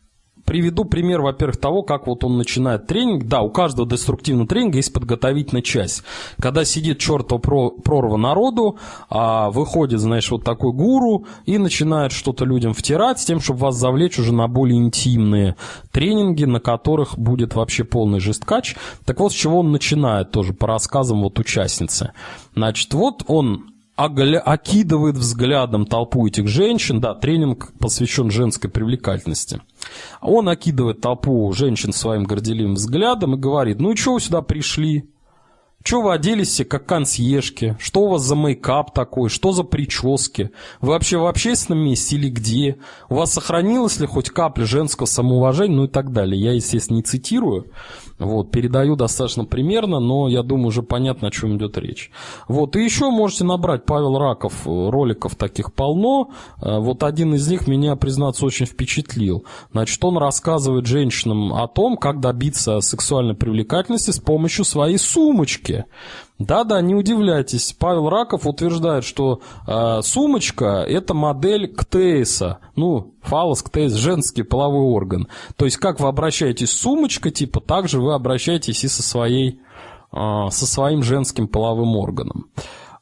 приведу пример, во-первых, того, как вот он начинает тренинг. Да, у каждого деструктивного тренинга есть подготовительная часть. Когда сидит чертова прорва народу, а выходит, знаешь, вот такой гуру и начинает что-то людям втирать с тем, чтобы вас завлечь уже на более интимные тренинги, на которых будет вообще полный жесткач. Так вот, с чего он начинает тоже по рассказам вот участницы. Значит, вот он окидывает взглядом толпу этих женщин. Да, тренинг посвящен женской привлекательности. Он окидывает толпу женщин своим горделивым взглядом и говорит, ну и что вы сюда пришли? Что вы оделись все как консьержки? Что у вас за мейкап такой? Что за прически? Вы вообще в общественном месте или где? У вас сохранилась ли хоть капля женского самоуважения? Ну и так далее. Я, естественно, не цитирую. Вот, передаю достаточно примерно, но я думаю, уже понятно, о чем идет речь. Вот, и еще можете набрать Павел Раков, э, роликов таких полно. Э, вот один из них меня, признаться, очень впечатлил. Значит, он рассказывает женщинам о том, как добиться сексуальной привлекательности с помощью своей сумочки. Да-да, не удивляйтесь. Павел Раков утверждает, что э, сумочка – это модель ктейса. Ну, фалос, ктейс – женский половой орган. То есть, как вы обращаетесь с сумочкой, типа, так же вы обращаетесь и со, своей, э, со своим женским половым органом.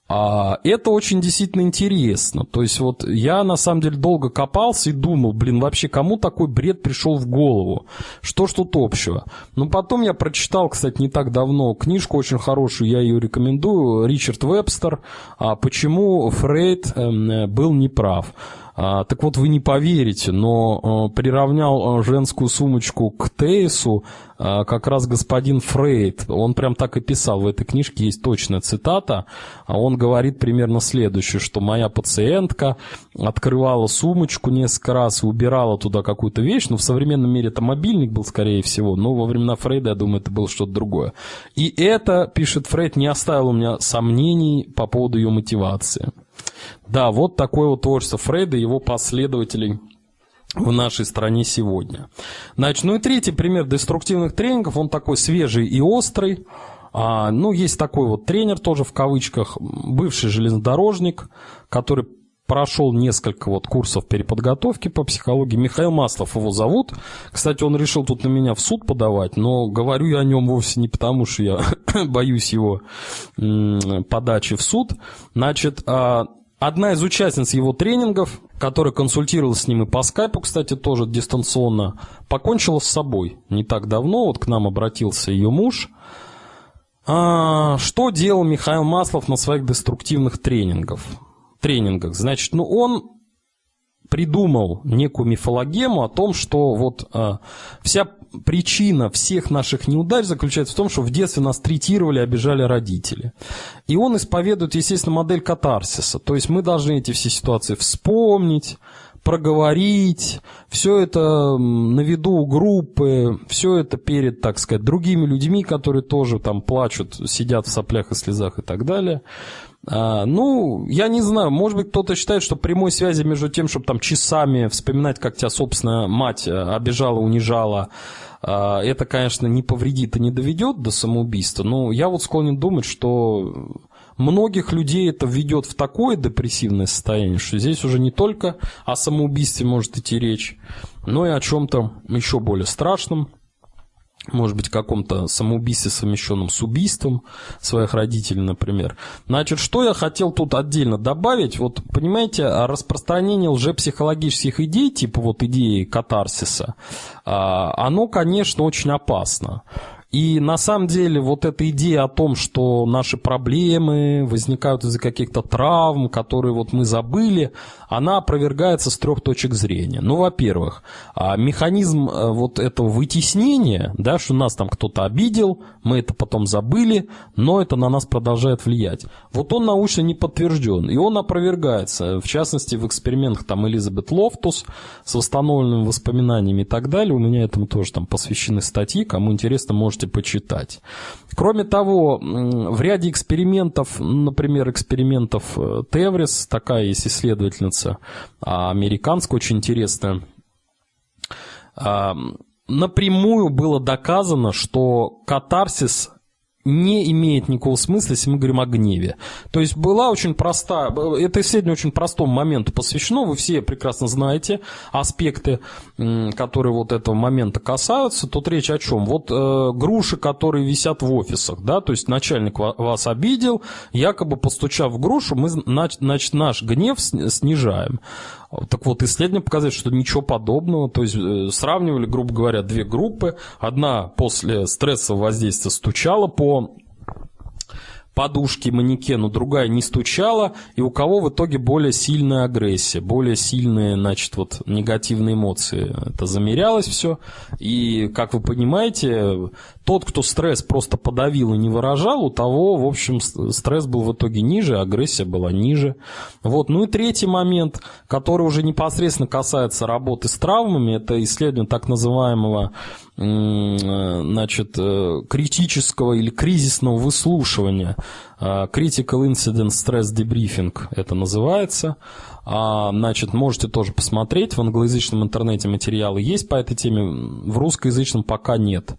А, это очень действительно интересно. То есть вот я на самом деле долго копался и думал, блин, вообще кому такой бред пришел в голову? Что ж тут общего? Но потом я прочитал, кстати, не так давно книжку очень хорошую, я ее рекомендую, Ричард Вебстер а «Почему Фрейд эм, был неправ». А, так вот, вы не поверите, но э, приравнял э, женскую сумочку к Тейсу как раз господин Фрейд. Он прям так и писал, в этой книжке есть точная цитата. А он говорит примерно следующее, что моя пациентка открывала сумочку несколько раз и убирала туда какую-то вещь. Ну, в современном мире это мобильник был, скорее всего, но во времена Фрейда, я думаю, это было что-то другое. И это, пишет Фрейд, не оставило у меня сомнений по поводу ее мотивации. Да, вот такое вот творчество Фрейда и его последователей в нашей стране сегодня. Значит, ну и третий пример деструктивных тренингов, он такой свежий и острый. А, ну, есть такой вот тренер тоже в кавычках, бывший железнодорожник, который прошел несколько вот курсов переподготовки по психологии. Михаил Маслов его зовут. Кстати, он решил тут на меня в суд подавать, но говорю я о нем вовсе не потому, что я боюсь его подачи в суд. Значит, а, Одна из участниц его тренингов, которая консультировалась с ним и по скайпу, кстати, тоже дистанционно, покончила с собой не так давно. Вот к нам обратился ее муж. А, что делал Михаил Маслов на своих деструктивных тренингах? Тренингах? Значит, ну он придумал некую мифологему о том, что вот а, вся причина всех наших неудач заключается в том, что в детстве нас третировали, обижали родители. И он исповедует, естественно, модель катарсиса. То есть мы должны эти все ситуации вспомнить, проговорить, все это на виду у группы, все это перед, так сказать, другими людьми, которые тоже там плачут, сидят в соплях и слезах и так далее. А, ну, я не знаю, может быть, кто-то считает, что прямой связи между тем, чтобы там часами вспоминать, как тебя, собственно, мать э, обижала, унижала, а, это, конечно, не повредит и не доведет до самоубийства, но я вот склонен думать, что многих людей это введет в такое депрессивное состояние, что здесь уже не только о самоубийстве может идти речь, но и о чем-то еще более страшном, может быть, каком-то самоубийстве, совмещенном с убийством своих родителей, например. Значит, что я хотел тут отдельно добавить? Вот, понимаете, распространение лжепсихологических идей, типа вот идеи катарсиса, а, оно, конечно, очень опасно. И на самом деле вот эта идея о том, что наши проблемы возникают из-за каких-то травм, которые вот мы забыли, она опровергается с трех точек зрения. Ну, во-первых, а, механизм э, вот этого вытеснения, да, что нас там кто-то обидел, мы это потом забыли, но это на нас продолжает влиять. Вот он научно не подтвержден, и он опровергается, в частности, в экспериментах там Элизабет Лофтус с восстановленными воспоминаниями и так далее. У меня этому тоже там посвящены статьи, кому интересно, можете можете почитать. Кроме того, в ряде экспериментов, например, экспериментов э, Теврис, такая есть исследовательница а, американская, очень интересная, а, напрямую было доказано, что катарсис не имеет никакого смысла, если мы говорим о гневе. То есть была очень проста, это исследование очень простому моменту посвящено, вы все прекрасно знаете аспекты, которые вот этого момента касаются. Тут речь о чем? Вот э, груши, которые висят в офисах, да, то есть начальник вас обидел, якобы постучав в грушу, мы, значит, наш гнев снижаем. Так вот, исследования показали, что ничего подобного. То есть э, сравнивали, грубо говоря, две группы. Одна после стрессового воздействия стучала по подушки манекену, другая не стучала, и у кого в итоге более сильная агрессия, более сильные, значит, вот негативные эмоции. Это замерялось все, и, как вы понимаете, тот, кто стресс просто подавил и не выражал, у того, в общем, стресс был в итоге ниже, агрессия была ниже. Вот. Ну и третий момент, который уже непосредственно касается работы с травмами, это исследование так называемого значит, э, критического или кризисного выслушивания. А, Critical Incident Stress Debriefing это называется. А, значит, можете тоже посмотреть. В англоязычном интернете материалы есть по этой теме. В русскоязычном пока нет.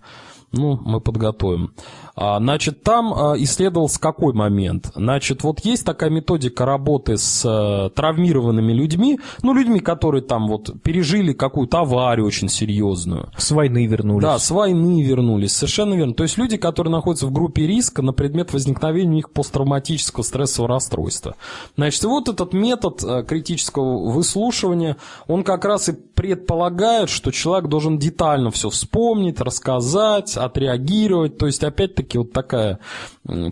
Ну, мы подготовим. А, значит, там а, исследовался какой момент? Значит, вот есть такая методика работы с э, травмированными людьми, ну, людьми, которые там вот пережили какую-то аварию очень серьезную. С войны вернулись. Да, с войны вернулись, совершенно верно. То есть люди, которые находятся в группе риска на предмет возникновения у них посттравматического стрессового расстройства. Значит, вот этот метод э, критического выслушивания, он как раз и предполагает, что человек должен детально все вспомнить, рассказать, отреагировать. То есть, опять-таки, все-таки вот такая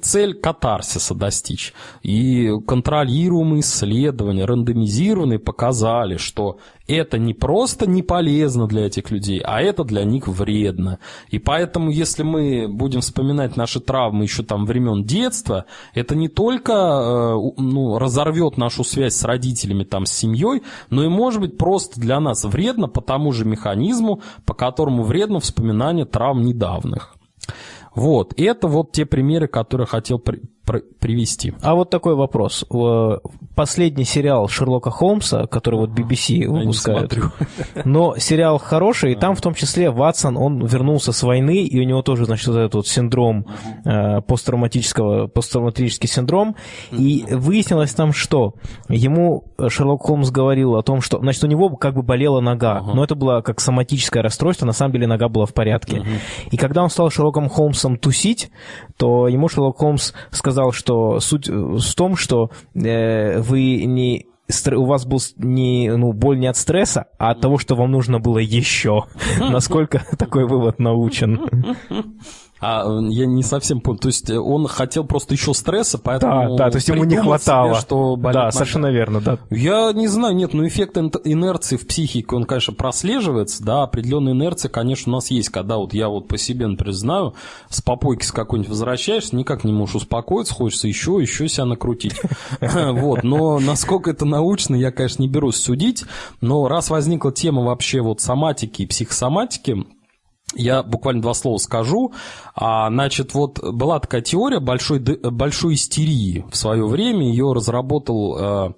цель катарсиса достичь. И контролируемые исследования, рандомизированные, показали, что это не просто не полезно для этих людей, а это для них вредно. И поэтому, если мы будем вспоминать наши травмы еще там времен детства, это не только э, ну, разорвет нашу связь с родителями, там, с семьей, но и может быть просто для нас вредно по тому же механизму, по которому вредно вспоминание травм недавних. Вот, это вот те примеры, которые хотел привести. А вот такой вопрос. Последний сериал Шерлока Холмса, который вот BBC выпускает, но сериал хороший, и там в том числе Ватсон, он вернулся с войны, и у него тоже, значит, вот этот вот синдром э, посттравматического, посттравматический синдром, и выяснилось там, что ему Шерлок Холмс говорил о том, что, значит, у него как бы болела нога, но это было как соматическое расстройство, на самом деле нога была в порядке. И когда он стал Шерлоком Холмсом тусить, то ему Шерлок Холмс сказал, сказал, что суть в том, что э, вы не у вас был не, ну, боль не от стресса, а от того, что вам нужно было еще. Насколько такой вывод научен? А я не совсем понял. То есть э, он хотел просто еще стресса, поэтому... Да, да, то есть ему не хватало. Себе, что болит да, совершенно верно, да. Я не знаю, нет, ну эффект инерции в психике, он, конечно, прослеживается, да, определенная инерция, конечно, у нас есть, когда вот я вот по себе, например, знаю, с попойки с какой-нибудь возвращаешься, никак не можешь успокоиться, хочется еще, еще себя накрутить. Вот, но насколько это научно, я, конечно, не берусь судить, но раз возникла тема вообще вот соматики и психосоматики, я буквально два слова скажу. А, значит, вот была такая теория большой, большой истерии в свое время. Ее разработал а,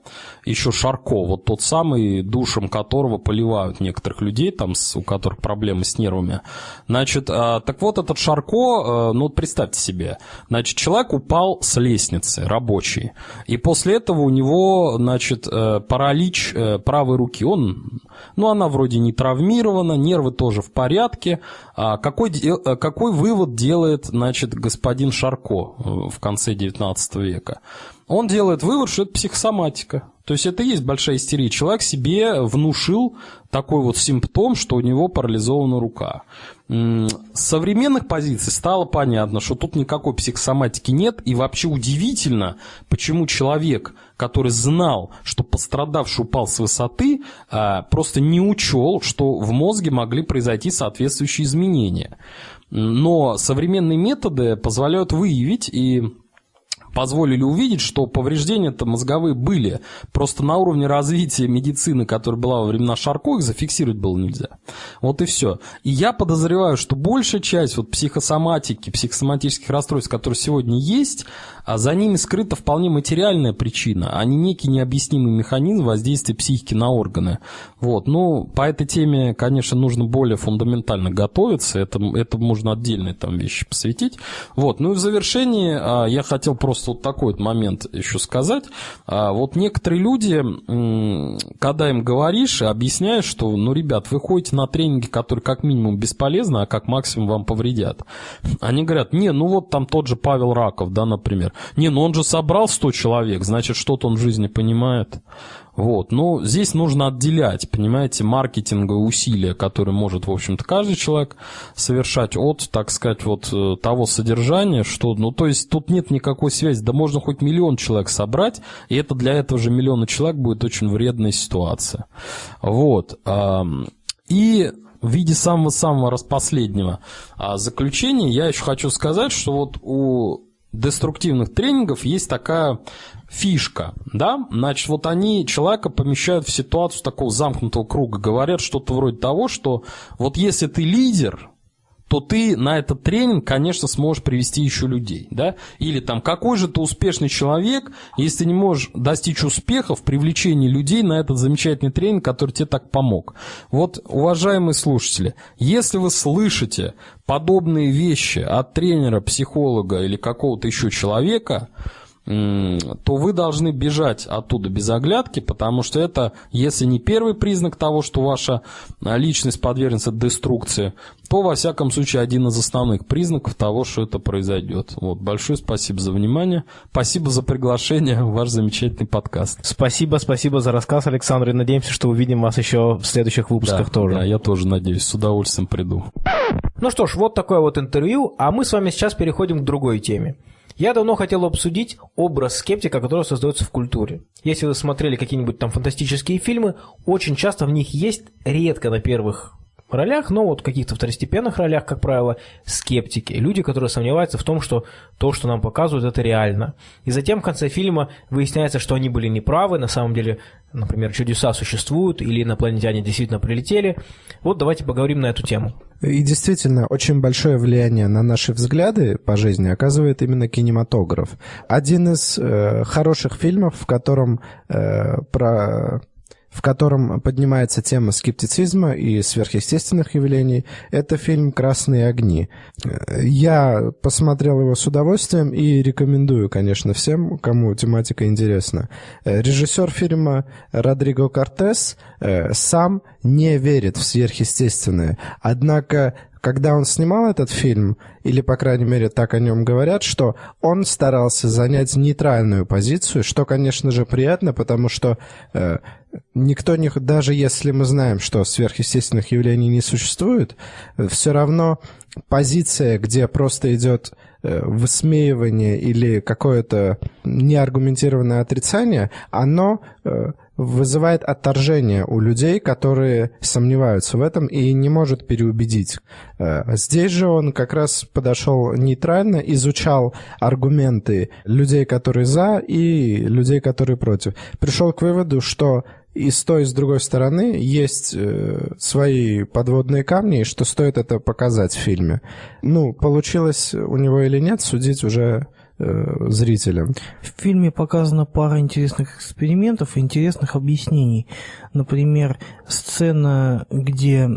еще Шарко, вот тот самый, душем которого поливают некоторых людей, там, у которых проблемы с нервами. Значит, а, так вот этот Шарко, а, ну вот представьте себе, значит, человек упал с лестницы рабочий. И после этого у него, значит, э, паралич э, правой руки. Он, ну, она вроде не травмирована, нервы тоже в порядке. А какой, э, какой вывод делает, значит, господин Шарко э, в конце XIX века? Он делает вывод, что это психосоматика. То есть это и есть большая истерия. Человек себе внушил такой вот симптом, что у него парализована рука. С современных позиций стало понятно, что тут никакой психосоматики нет, и вообще удивительно, почему человек, который знал, что пострадавший упал с высоты, а, просто не учел, что в мозге могли произойти соответствующие изменения. Но современные методы позволяют выявить и позволили увидеть, что повреждения-то мозговые были. Просто на уровне развития медицины, которая была во времена Шарко, их зафиксировать было нельзя. Вот и все. И я подозреваю, что большая часть вот психосоматики, психосоматических расстройств, которые сегодня есть, а за ними скрыта вполне материальная причина, а не некий необъяснимый механизм воздействия психики на органы. Вот. Ну, по этой теме, конечно, нужно более фундаментально готовиться, это, это можно отдельные там вещи посвятить. Вот. Ну и в завершении а, я хотел просто вот такой вот момент еще сказать. А, вот некоторые люди, когда им говоришь и объясняешь, что, ну, ребят, вы ходите на тренинги, которые как минимум бесполезны, а как максимум вам повредят. Они говорят, не, ну вот там тот же Павел Раков, да, например. Не, ну он же собрал 100 человек, значит, что-то он в жизни понимает. Вот. Но здесь нужно отделять, понимаете, маркетинговые усилия, которые может, в общем-то, каждый человек совершать от, так сказать, вот э, того содержания, что, ну, то есть тут нет никакой связи. Да можно хоть миллион человек собрать, и это для этого же миллиона человек будет очень вредная ситуация. Вот. И в виде самого-самого распоследнего а, заключения я еще хочу сказать, что вот у деструктивных тренингов есть такая фишка, да, значит, вот они человека помещают в ситуацию такого замкнутого круга, говорят что-то вроде того, что вот если ты лидер, то ты на этот тренинг, конечно, сможешь привести еще людей, да? Или там, какой же ты успешный человек, если ты не можешь достичь успеха в привлечении людей на этот замечательный тренинг, который тебе так помог. Вот, уважаемые слушатели, если вы слышите подобные вещи от тренера, психолога или какого-то еще человека, то вы должны бежать оттуда без оглядки, потому что это, если не первый признак того, что ваша а, личность подвергнется деструкции, то, во всяком случае, один из основных признаков того, что это произойдет. Вот, большое спасибо за внимание. Спасибо за приглашение в ваш замечательный подкаст. Спасибо, спасибо за рассказ, Александр, и надеемся, что увидим вас еще в следующих выпусках да, тоже. Да, я тоже надеюсь, с удовольствием приду. Ну что ж, вот такое вот интервью, а мы с вами сейчас переходим к другой теме. Я давно хотел обсудить образ скептика, который создается в культуре. Если вы смотрели какие-нибудь там фантастические фильмы, очень часто в них есть, редко на первых ролях, но вот в каких-то второстепенных ролях, как правило, скептики, люди, которые сомневаются в том, что то, что нам показывают, это реально. И затем в конце фильма выясняется, что они были неправы, на самом деле, например, чудеса существуют или инопланетяне действительно прилетели. Вот давайте поговорим на эту тему. И действительно, очень большое влияние на наши взгляды по жизни оказывает именно кинематограф. Один из э, хороших фильмов, в котором э, про в котором поднимается тема скептицизма и сверхъестественных явлений. Это фильм «Красные огни». Я посмотрел его с удовольствием и рекомендую, конечно, всем, кому тематика интересна. Режиссер фильма Родриго Кортес э, сам не верит в сверхъестественное, однако когда он снимал этот фильм, или, по крайней мере, так о нем говорят, что он старался занять нейтральную позицию, что, конечно же, приятно, потому что э, никто не... Даже если мы знаем, что сверхъестественных явлений не существует, все равно позиция, где просто идет э, высмеивание или какое-то неаргументированное отрицание, оно э, вызывает отторжение у людей, которые сомневаются в этом и не может переубедить. Э, здесь же он как раз подошел нейтрально, изучал аргументы людей, которые за, и людей, которые против. Пришел к выводу, что и с той, и с другой стороны есть э, свои подводные камни, и что стоит это показать в фильме. Ну, получилось у него или нет, судить уже э, зрителям. В фильме показана пара интересных экспериментов и интересных объяснений. Например, сцена, где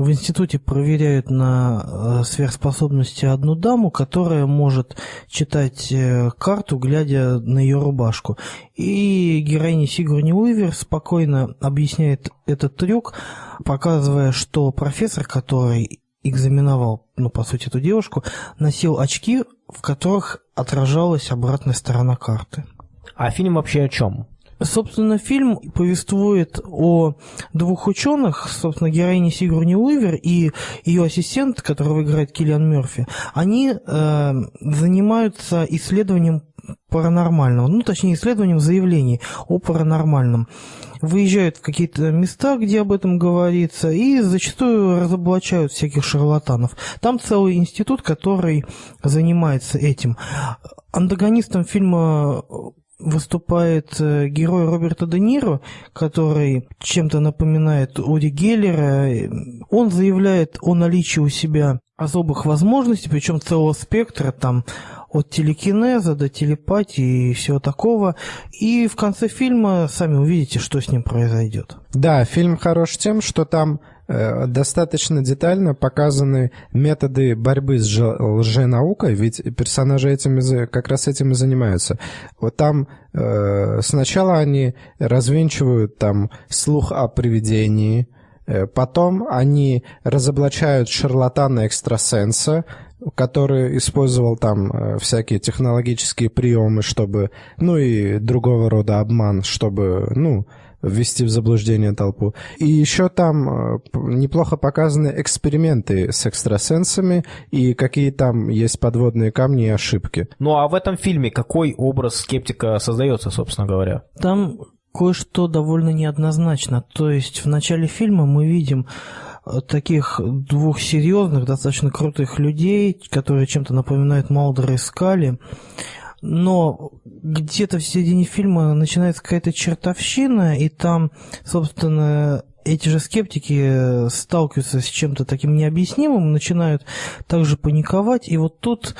в институте проверяют на э, сверхспособности одну даму, которая может читать э, карту, глядя на ее рубашку. И героиня Сигурни Уивер спокойно объясняет этот трюк, показывая, что профессор, который экзаменовал, ну, по сути, эту девушку, носил очки, в которых отражалась обратная сторона карты. А фильм вообще о чем? Собственно, фильм повествует о двух ученых, собственно, героине Сигурни Уивер и ее ассистент, которого играет Киллиан Мерфи. Они э, занимаются исследованием паранормального, ну, точнее, исследованием заявлений о паранормальном. Выезжают в какие-то места, где об этом говорится, и зачастую разоблачают всяких шарлатанов. Там целый институт, который занимается этим. Антагонистом фильма выступает э, герой Роберта Де Ниро, который чем-то напоминает Уди Геллера. Он заявляет о наличии у себя особых возможностей, причем целого спектра, там, от телекинеза до телепатии и всего такого. И в конце фильма сами увидите, что с ним произойдет. Да, фильм хорош тем, что там достаточно детально показаны методы борьбы с лженаукой, ведь персонажи этим, как раз этим и занимаются. Вот там э, сначала они развенчивают там слух о привидении, э, потом они разоблачают шарлатана-экстрасенса, который использовал там всякие технологические приемы, чтобы, ну и другого рода обман, чтобы, ну, ввести в заблуждение толпу. И еще там э, неплохо показаны эксперименты с экстрасенсами и какие там есть подводные камни и ошибки. Ну а в этом фильме какой образ скептика создается, собственно говоря? Там кое-что довольно неоднозначно. То есть в начале фильма мы видим э, таких двух серьезных, достаточно крутых людей, которые чем-то напоминают Малдера и Скали но где-то в середине фильма начинается какая-то чертовщина, и там, собственно, эти же скептики сталкиваются с чем-то таким необъяснимым, начинают также паниковать, и вот тут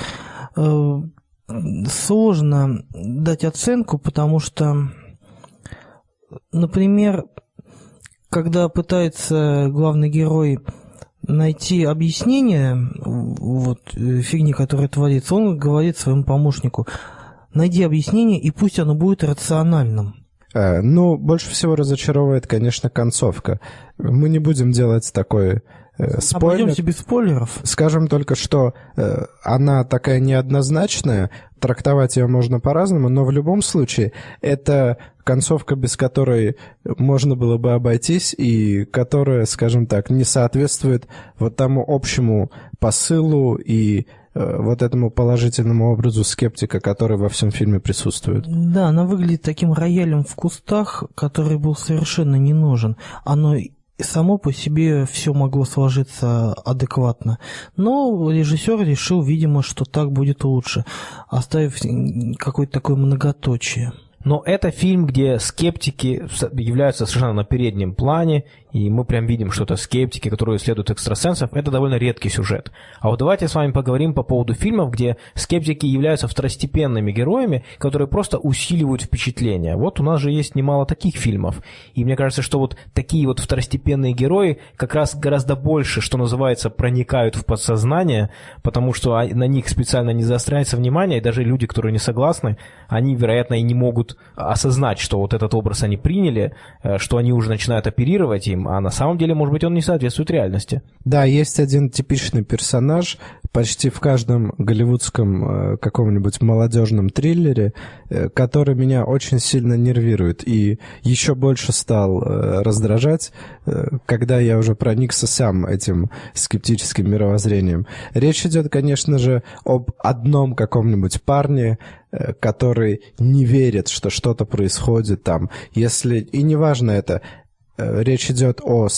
э, сложно дать оценку, потому что, например, когда пытается главный герой найти объяснение вот, э, фигни, которая творится, он говорит своему помощнику, найди объяснение, и пусть оно будет рациональным. А, ну, больше всего разочаровывает, конечно, концовка. Мы не будем делать такой э, спойлер. Обойдемся без спойлеров. Скажем только, что э, она такая неоднозначная, трактовать ее можно по-разному, но в любом случае это концовка, без которой можно было бы обойтись и которая, скажем так, не соответствует вот тому общему посылу и э, вот этому положительному образу скептика, который во всем фильме присутствует. Да, она выглядит таким роялем в кустах, который был совершенно не нужен. Оно само по себе все могло сложиться адекватно. Но режиссер решил, видимо, что так будет лучше, оставив какое-то такое многоточие. Но это фильм, где скептики являются совершенно на переднем плане, и мы прям видим, что это скептики, которые исследуют экстрасенсов. Это довольно редкий сюжет. А вот давайте с вами поговорим по поводу фильмов, где скептики являются второстепенными героями, которые просто усиливают впечатление. Вот у нас же есть немало таких фильмов. И мне кажется, что вот такие вот второстепенные герои как раз гораздо больше, что называется, проникают в подсознание, потому что на них специально не заостряется внимание, и даже люди, которые не согласны, они, вероятно, и не могут осознать, что вот этот образ они приняли, э, что они уже начинают оперировать им, а на самом деле, может быть, он не соответствует реальности. Да, есть один типичный персонаж почти в каждом голливудском э, каком-нибудь молодежном триллере, э, который меня очень сильно нервирует и еще больше стал раздражать, когда я уже проникся сам этим скептическим мировоззрением. Речь идет, конечно же, об одном каком-нибудь парне, Э, который не верит, что что-то происходит там. Если и неважно это, э, речь идет о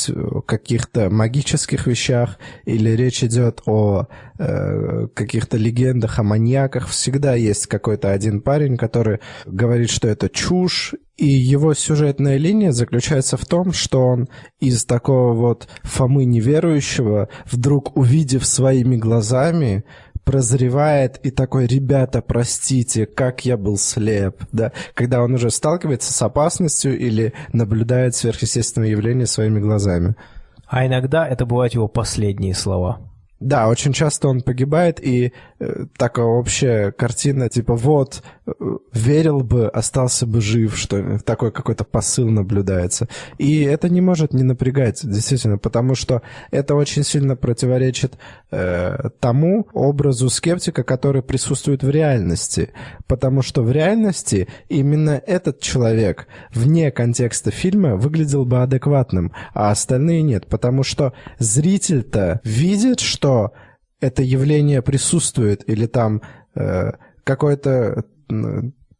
каких-то магических вещах или речь идет о э, каких-то легендах о маньяках, всегда есть какой-то один парень, который говорит, что это чушь, и его сюжетная линия заключается в том, что он из такого вот Фомы неверующего, вдруг увидев своими глазами, прозревает и такой, ребята, простите, как я был слеп, да, когда он уже сталкивается с опасностью или наблюдает сверхъестественное явление своими глазами. А иногда это бывают его последние слова. Да, очень часто он погибает, и э, такая общая картина, типа, вот, верил бы, остался бы жив, что такой какой-то посыл наблюдается. И это не может не напрягать, действительно, потому что это очень сильно противоречит э, тому образу скептика, который присутствует в реальности. Потому что в реальности именно этот человек вне контекста фильма выглядел бы адекватным, а остальные нет, потому что зритель-то видит, что это явление присутствует, или там э, какое-то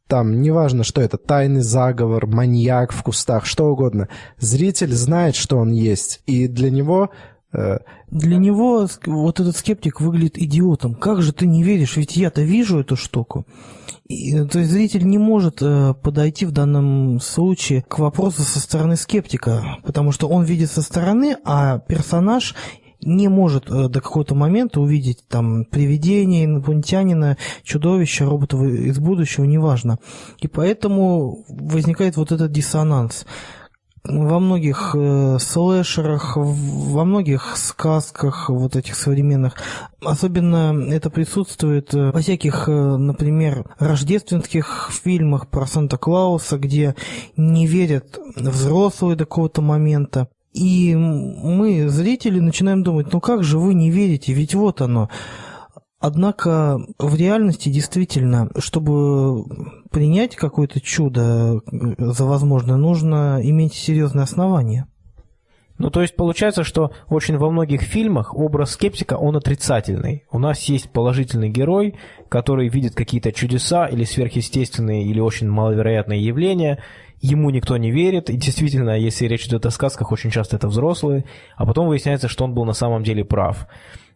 там, неважно, что это, тайный заговор, маньяк в кустах, что угодно, зритель знает, что он есть, и для него э, для него вот этот скептик выглядит идиотом. Как же ты не веришь? Ведь я-то вижу эту штуку. И, то есть зритель не может э, подойти в данном случае к вопросу со стороны скептика, потому что он видит со стороны, а персонаж не может э, до какого-то момента увидеть там привидение, инопланетянина, чудовище, роботов из будущего, неважно. И поэтому возникает вот этот диссонанс во многих э, слэшерах, во многих сказках вот этих современных. Особенно это присутствует э, во всяких, э, например, рождественских фильмах про Санта-Клауса, где не верят взрослые до какого-то момента. И мы, зрители, начинаем думать, ну как же вы не верите, ведь вот оно. Однако в реальности действительно, чтобы принять какое-то чудо за возможное, нужно иметь серьезные основания. Ну, то есть получается, что очень во многих фильмах образ скептика, он отрицательный. У нас есть положительный герой, который видит какие-то чудеса или сверхъестественные, или очень маловероятные явления, ему никто не верит, и действительно, если речь идет о сказках, очень часто это взрослые, а потом выясняется, что он был на самом деле прав.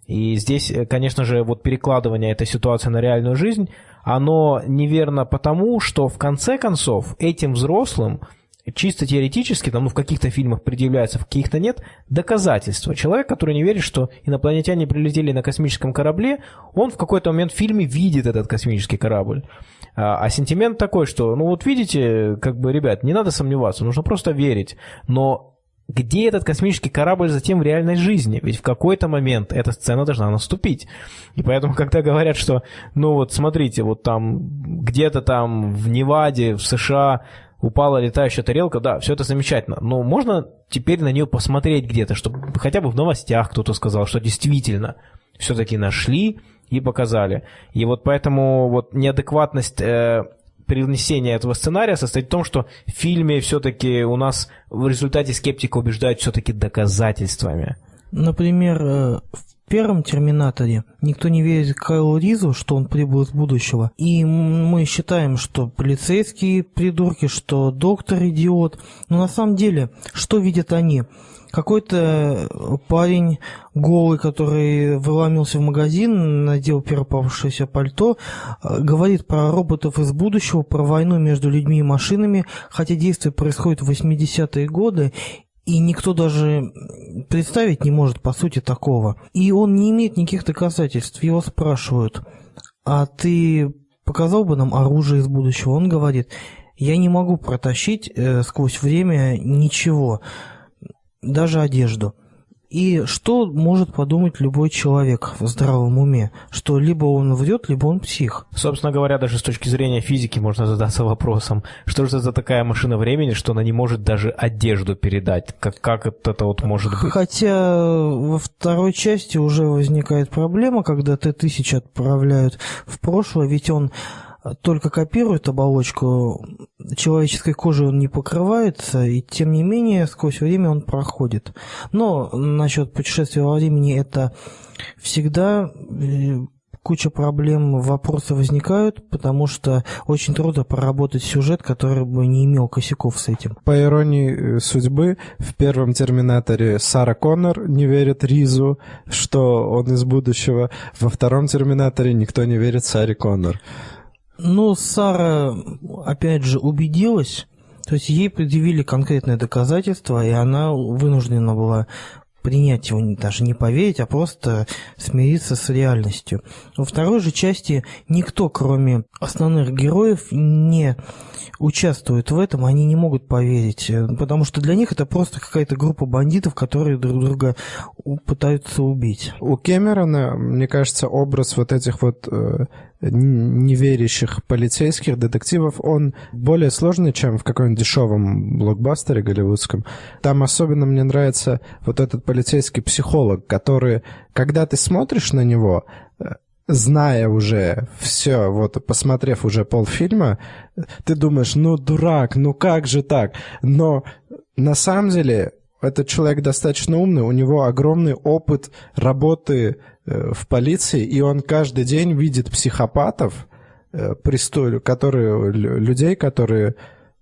И здесь, э, конечно же, вот перекладывание этой ситуации на реальную жизнь, оно неверно потому, что в конце концов этим взрослым чисто теоретически, там, ну, в каких-то фильмах предъявляется, в каких-то нет, доказательства. Человек, который не верит, что инопланетяне прилетели на космическом корабле, он в какой-то момент в фильме видит этот космический корабль. А, а сентимент такой, что, ну вот видите, как бы, ребят, не надо сомневаться, нужно просто верить. Но где этот космический корабль затем в реальной жизни? Ведь в какой-то момент эта сцена должна наступить. И поэтому, когда говорят, что, ну вот смотрите, вот там где-то там в Неваде, в США упала летающая тарелка, да, все это замечательно. Но можно теперь на нее посмотреть где-то, чтобы хотя бы в новостях кто-то сказал, что действительно все-таки нашли и показали. И вот поэтому вот неадекватность э, перенесение этого сценария состоит в том, что в фильме все-таки у нас в результате скептика убеждают все-таки доказательствами. Например, э, в первом «Терминаторе» никто не верит Кайлу Ризу, что он прибыл из будущего. И мы считаем, что полицейские придурки, что доктор идиот. Но на самом деле, что видят они? Какой-то парень голый, который выломился в магазин, надел первое пальто, э, говорит про роботов из будущего, про войну между людьми и машинами, хотя действие происходит в 80-е годы, и никто даже представить не может, по сути, такого. И он не имеет никаких доказательств. Его спрашивают, а ты показал бы нам оружие из будущего? Он говорит, я не могу протащить э, сквозь время ничего даже одежду. И что может подумать любой человек в здравом уме? Что либо он врет, либо он псих. Собственно говоря, даже с точки зрения физики можно задаться вопросом, что же за такая машина времени, что она не может даже одежду передать? Как, как это вот может быть? Хотя во второй части уже возникает проблема, когда Т-1000 отправляют в прошлое, ведь он только копирует оболочку, человеческой кожи он не покрывается, и тем не менее сквозь время он проходит. Но насчет путешествия во времени это всегда э, куча проблем, вопросы возникают, потому что очень трудно проработать сюжет, который бы не имел косяков с этим. По иронии э, судьбы, в первом «Терминаторе» Сара Коннор не верит Ризу, что он из будущего. Во втором «Терминаторе» никто не верит Саре Коннор. Ну, Сара, опять же, убедилась, то есть ей предъявили конкретное доказательство, и она вынуждена была принять его, даже не поверить, а просто смириться с реальностью. Во второй же части никто, кроме основных героев, не участвует в этом, они не могут поверить, потому что для них это просто какая-то группа бандитов, которые друг друга пытаются убить. У Кэмерона, мне кажется, образ вот этих вот э, неверящих полицейских детективов, он более сложный, чем в каком-нибудь дешевом блокбастере голливудском. Там особенно мне нравится вот этот полицейский психолог, который, когда ты смотришь на него, э, зная уже все, вот посмотрев уже полфильма, ты думаешь, ну дурак, ну как же так? Но на самом деле этот человек достаточно умный, у него огромный опыт работы в полиции, и он каждый день видит психопатов, э, престоль, которые, людей, которые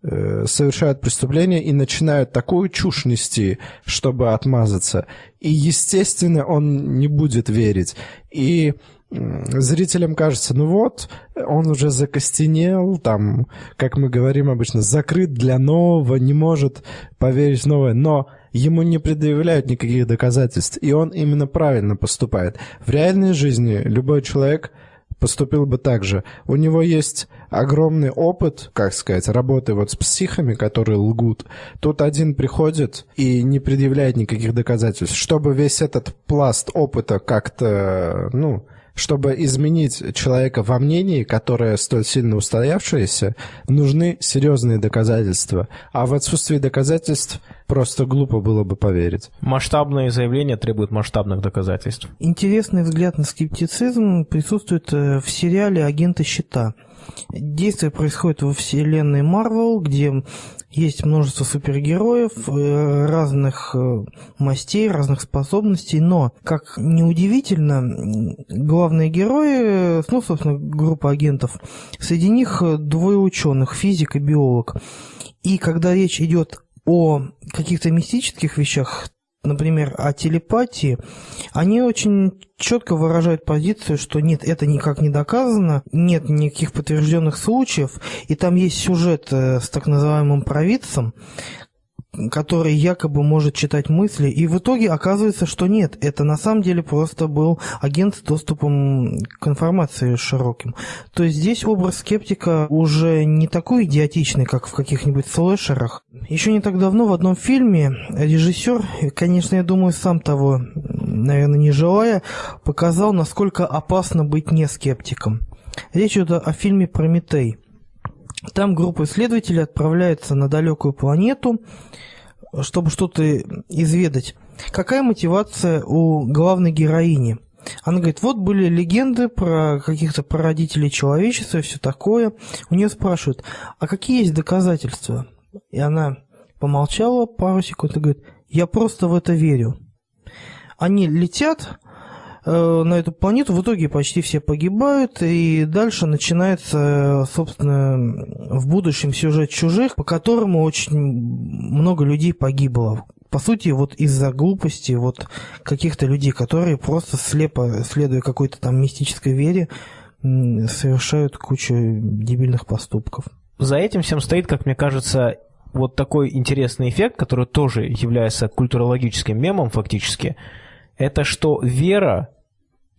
э, совершают преступления и начинают такую чушь нести, чтобы отмазаться. И, естественно, он не будет верить. И зрителям кажется, ну вот, он уже закостенел, там, как мы говорим обычно, закрыт для нового, не может поверить в новое, но ему не предъявляют никаких доказательств, и он именно правильно поступает. В реальной жизни любой человек поступил бы так же. У него есть огромный опыт, как сказать, работы вот с психами, которые лгут. Тут один приходит и не предъявляет никаких доказательств. Чтобы весь этот пласт опыта как-то, ну, чтобы изменить человека во мнении, которое столь сильно устоявшееся, нужны серьезные доказательства. А в отсутствии доказательств просто глупо было бы поверить. Масштабные заявления требуют масштабных доказательств. Интересный взгляд на скептицизм присутствует э, в сериале «Агенты щита». Действие происходит во вселенной Марвел, где есть множество супергероев э, разных э, мастей, разных способностей, но, как неудивительно, главные герои, ну, собственно, группа агентов, среди них двое ученых, физик и биолог. И когда речь идет о каких-то мистических вещах, например, о телепатии, они очень четко выражают позицию, что нет, это никак не доказано, нет никаких подтвержденных случаев, и там есть сюжет э, с так называемым провидцем, который якобы может читать мысли, и в итоге оказывается, что нет, это на самом деле просто был агент с доступом к информации широким. То есть здесь образ скептика уже не такой идиотичный, как в каких-нибудь слэшерах. Еще не так давно в одном фильме режиссер, конечно, я думаю, сам того, наверное, не желая, показал, насколько опасно быть не скептиком. Речь идет о фильме «Прометей». Там группа исследователей отправляется на далекую планету, чтобы что-то изведать. Какая мотивация у главной героини? Она говорит, вот были легенды про каких-то прародителей человечества и все такое. У нее спрашивают, а какие есть доказательства? И она помолчала пару секунд и говорит, я просто в это верю. Они летят, на эту планету. В итоге почти все погибают, и дальше начинается, собственно, в будущем сюжет чужих, по которому очень много людей погибло. По сути, вот из-за глупости вот каких-то людей, которые просто слепо, следуя какой-то там мистической вере, совершают кучу дебильных поступков. За этим всем стоит, как мне кажется, вот такой интересный эффект, который тоже является культурологическим мемом фактически, это что вера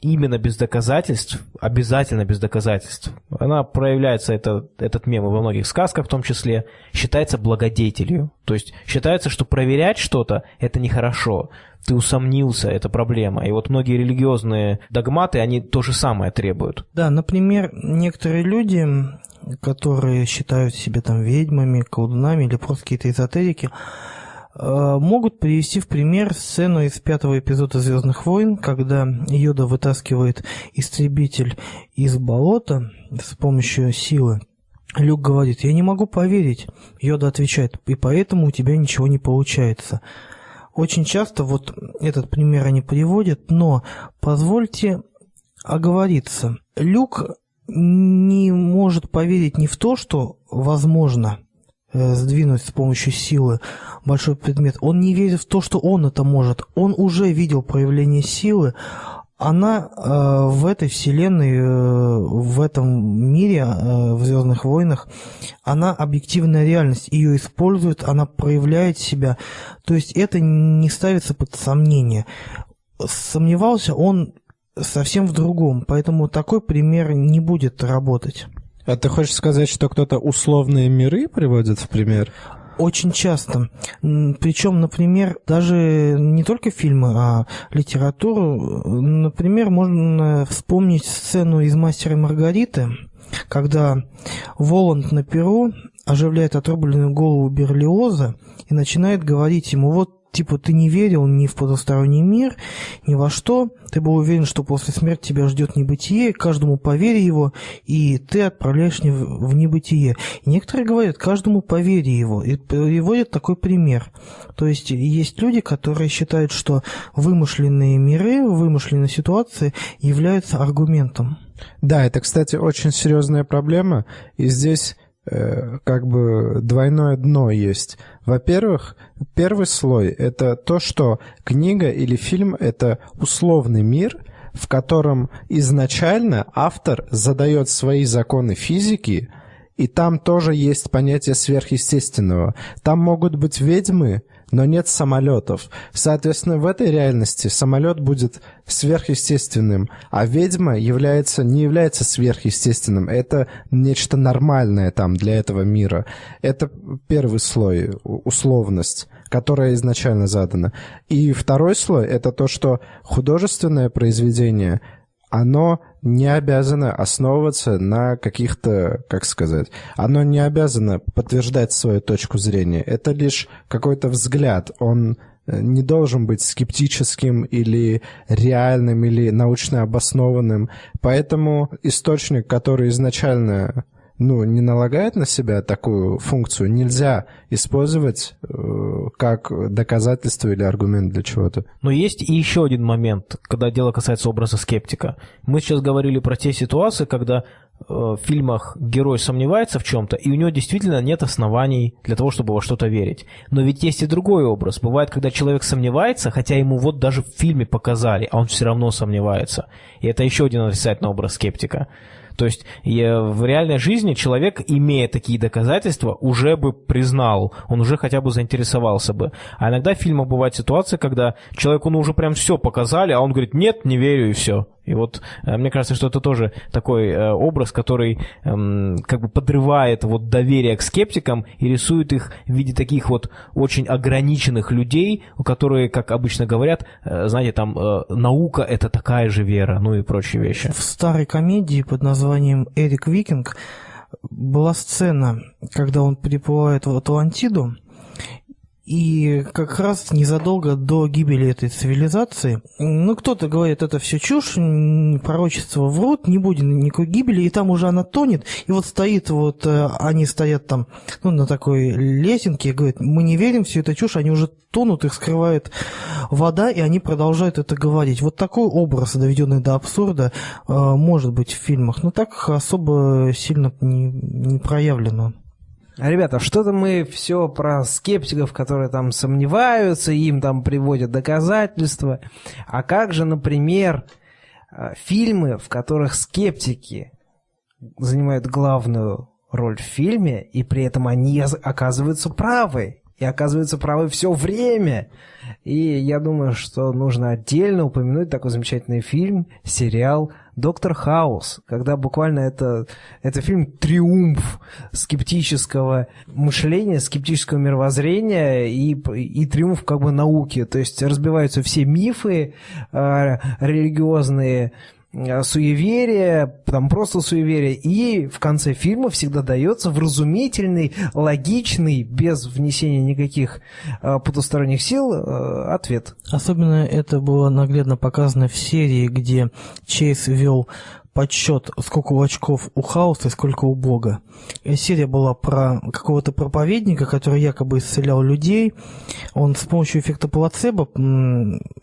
именно без доказательств, обязательно без доказательств, она проявляется, это, этот мем во многих сказках в том числе, считается благодетелью. То есть считается, что проверять что-то – это нехорошо. Ты усомнился, это проблема. И вот многие религиозные догматы, они то же самое требуют. Да, например, некоторые люди, которые считают себя там ведьмами, колдунами или просто какие-то эзотерики, могут привести в пример сцену из пятого эпизода «Звездных войн», когда Йода вытаскивает истребитель из болота с помощью силы. Люк говорит, я не могу поверить. Йода отвечает, и поэтому у тебя ничего не получается. Очень часто вот этот пример они приводят, но позвольте оговориться. Люк не может поверить не в то, что возможно – Э, сдвинуть с помощью силы большой предмет. Он не верит в то, что он это может. Он уже видел проявление силы. Она э, в этой вселенной, э, в этом мире, э, в Звездных войнах, она объективная реальность. Ее используют, она проявляет себя. То есть это не ставится под сомнение. Сомневался он совсем в другом, поэтому такой пример не будет работать. А ты хочешь сказать, что кто-то условные миры приводит в пример? Очень часто. Причем, например, даже не только фильмы, а литературу. Например, можно вспомнить сцену из «Мастера и Маргариты», когда Воланд на перу оживляет отрубленную голову Берлиоза и начинает говорить ему, вот типа ты не верил ни в потусторонний мир, ни во что, ты был уверен, что после смерти тебя ждет небытие, каждому повери его, и ты отправляешь в, небытие. И некоторые говорят, каждому повери его, и приводят такой пример. То есть есть люди, которые считают, что вымышленные миры, вымышленные ситуации являются аргументом. Да, это, кстати, очень серьезная проблема, и здесь как бы двойное дно есть. Во-первых, первый слой — это то, что книга или фильм — это условный мир, в котором изначально автор задает свои законы физики, и там тоже есть понятие сверхъестественного. Там могут быть ведьмы, но нет самолетов. Соответственно, в этой реальности самолет будет сверхъестественным, а ведьма является, не является сверхъестественным. Это нечто нормальное там для этого мира. Это первый слой, условность которая изначально задана. И второй слой — это то, что художественное произведение — оно не обязано основываться на каких-то, как сказать, оно не обязано подтверждать свою точку зрения. Это лишь какой-то взгляд. Он э, не должен быть скептическим или реальным, или научно обоснованным. Поэтому источник, который изначально ну, не налагает на себя такую функцию, нельзя использовать э, как доказательство или аргумент для чего-то. Но есть и еще один момент, когда дело касается образа скептика. Мы сейчас говорили про те ситуации, когда э, в фильмах герой сомневается в чем-то, и у него действительно нет оснований для того, чтобы во что-то верить. Но ведь есть и другой образ. Бывает, когда человек сомневается, хотя ему вот даже в фильме показали, а он все равно сомневается. И это еще один отрицательный образ скептика. То есть в реальной жизни человек, имея такие доказательства, уже бы признал, он уже хотя бы заинтересовался бы. А иногда в фильмах бывает ситуация, когда человеку ну, уже прям все показали, а он говорит, нет, не верю и все. И вот э, мне кажется, что это тоже такой э, образ, который эм, как бы подрывает вот доверие к скептикам и рисует их в виде таких вот очень ограниченных людей, у которые, как обычно говорят, э, знаете, там наука это такая же вера, ну и прочие вещи. В старой комедии под названием «Эрик Викинг» была сцена, когда он приплывает в Атлантиду, и как раз незадолго до гибели этой цивилизации, ну, кто-то говорит, это все чушь, пророчество врут, не будет никакой гибели, и там уже она тонет, и вот стоит вот, э, они стоят там, ну, на такой лесенке, и говорят, мы не верим, все это чушь, они уже тонут, их скрывает вода, и они продолжают это говорить. Вот такой образ, доведенный до абсурда, э, может быть в фильмах, но так особо сильно не, не проявлено. Ребята, что-то мы все про скептиков, которые там сомневаются, им там приводят доказательства. А как же, например, э, фильмы, в которых скептики занимают главную роль в фильме, и при этом они оказываются правы, и оказываются правы все время. И я думаю, что нужно отдельно упомянуть такой замечательный фильм, сериал «Доктор Хаус», когда буквально это, это фильм «Триумф скептического мышления, скептического мировоззрения и, и триумф как бы науки». То есть разбиваются все мифы э, религиозные, суеверие, там просто суеверие, и в конце фильма всегда дается вразумительный, логичный, без внесения никаких э, потусторонних сил э, ответ. Особенно это было наглядно показано в серии, где Чейз вел подсчет, сколько у очков у Хауса и сколько у Бога. Серия была про какого-то проповедника, который якобы исцелял людей. Он с помощью эффекта плацебо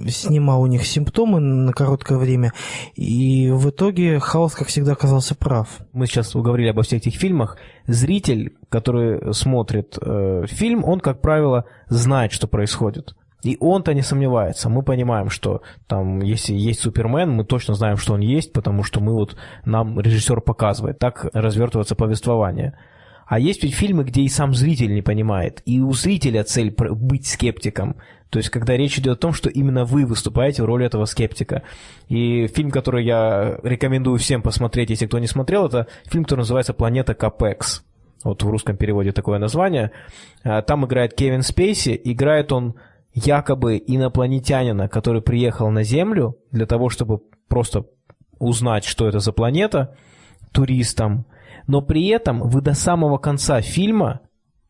снимал у них симптомы на короткое время. И в итоге Хаус, как всегда, оказался прав. Мы сейчас говорили обо всех этих фильмах. Зритель, который смотрит э, фильм, он, как правило, знает, что происходит. И он-то не сомневается. Мы понимаем, что там, если есть Супермен, мы точно знаем, что он есть, потому что мы вот, нам режиссер показывает. Так развертывается повествование. А есть ведь фильмы, где и сам зритель не понимает. И у зрителя цель быть скептиком. То есть, когда речь идет о том, что именно вы выступаете в роли этого скептика. И фильм, который я рекомендую всем посмотреть, если кто не смотрел, это фильм, который называется «Планета Капекс». Вот в русском переводе такое название. А, там играет Кевин Спейси. Играет он якобы инопланетянина, который приехал на Землю для того, чтобы просто узнать, что это за планета, туристам, но при этом вы до самого конца фильма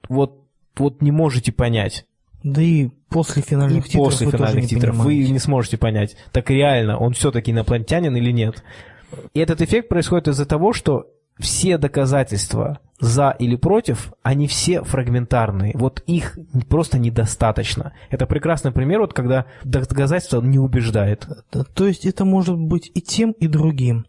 вот, вот не можете понять, Да и после финальных и титров после вы тоже финальных не титров вы понимаете. не сможете понять, так реально он все-таки инопланетянин или нет. И этот эффект происходит из-за того, что все доказательства за или против, они все фрагментарные. Вот их просто недостаточно. Это прекрасный пример, вот когда доказательство не убеждает. Да, То есть это может быть и тем, и другим.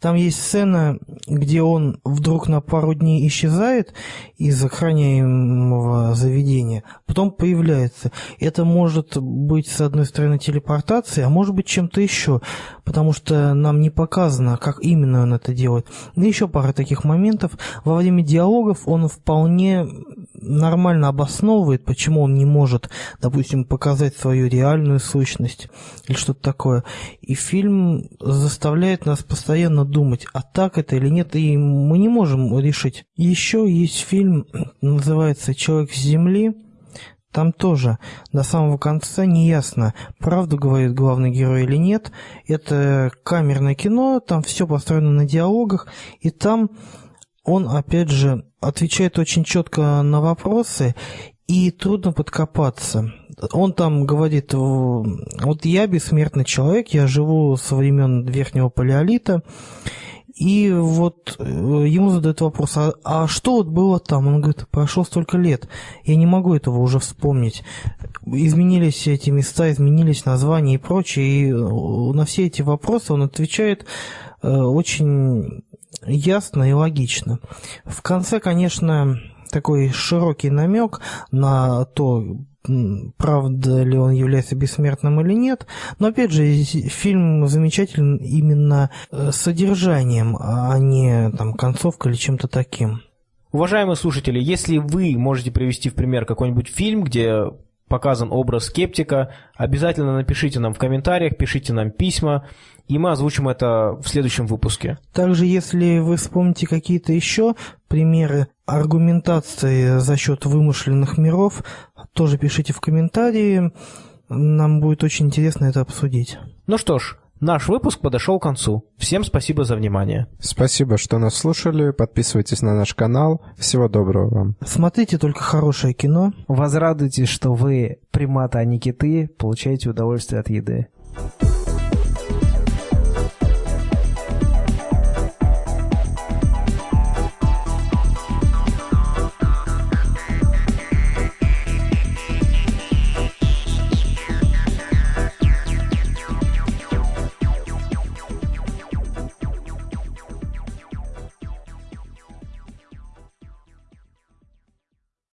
Там есть сцена, где он вдруг на пару дней исчезает из охраняемого заведения, потом появляется. Это может быть, с одной стороны, телепортацией, а может быть чем-то еще, потому что нам не показано, как именно он это делает. И еще пара таких моментов. Во время диалогов он вполне нормально обосновывает, почему он не может, допустим, показать свою реальную сущность или что-то такое. И фильм заставляет нас постоянно думать, а так это или нет, и мы не можем решить. Еще есть фильм, называется «Человек с земли», там тоже до самого конца не ясно, правду говорит главный герой или нет. Это камерное кино, там все построено на диалогах, и там он, опять же, отвечает очень четко на вопросы, и трудно подкопаться. Он там говорит, вот я бессмертный человек, я живу со времен Верхнего Палеолита, и вот э, ему задают вопрос, а, а что вот было там? Он говорит, прошло столько лет, я не могу этого уже вспомнить. Изменились эти места, изменились названия и прочее, и э, на все эти вопросы он отвечает э, очень ясно и логично. В конце, конечно, такой широкий намек на то, правда ли он является бессмертным или нет. Но опять же, фильм замечателен именно э, содержанием, а не там концовкой или чем-то таким. Уважаемые слушатели, если вы можете привести в пример какой-нибудь фильм, где показан образ скептика, обязательно напишите нам в комментариях, пишите нам письма, и мы озвучим это в следующем выпуске. Также, если вы вспомните какие-то еще примеры аргументации за счет вымышленных миров, тоже пишите в комментарии. Нам будет очень интересно это обсудить. Ну что ж, наш выпуск подошел к концу. Всем спасибо за внимание. Спасибо, что нас слушали. Подписывайтесь на наш канал. Всего доброго вам. Смотрите только хорошее кино. Возрадуйтесь, что вы приматы, а не киты, получаете удовольствие от еды.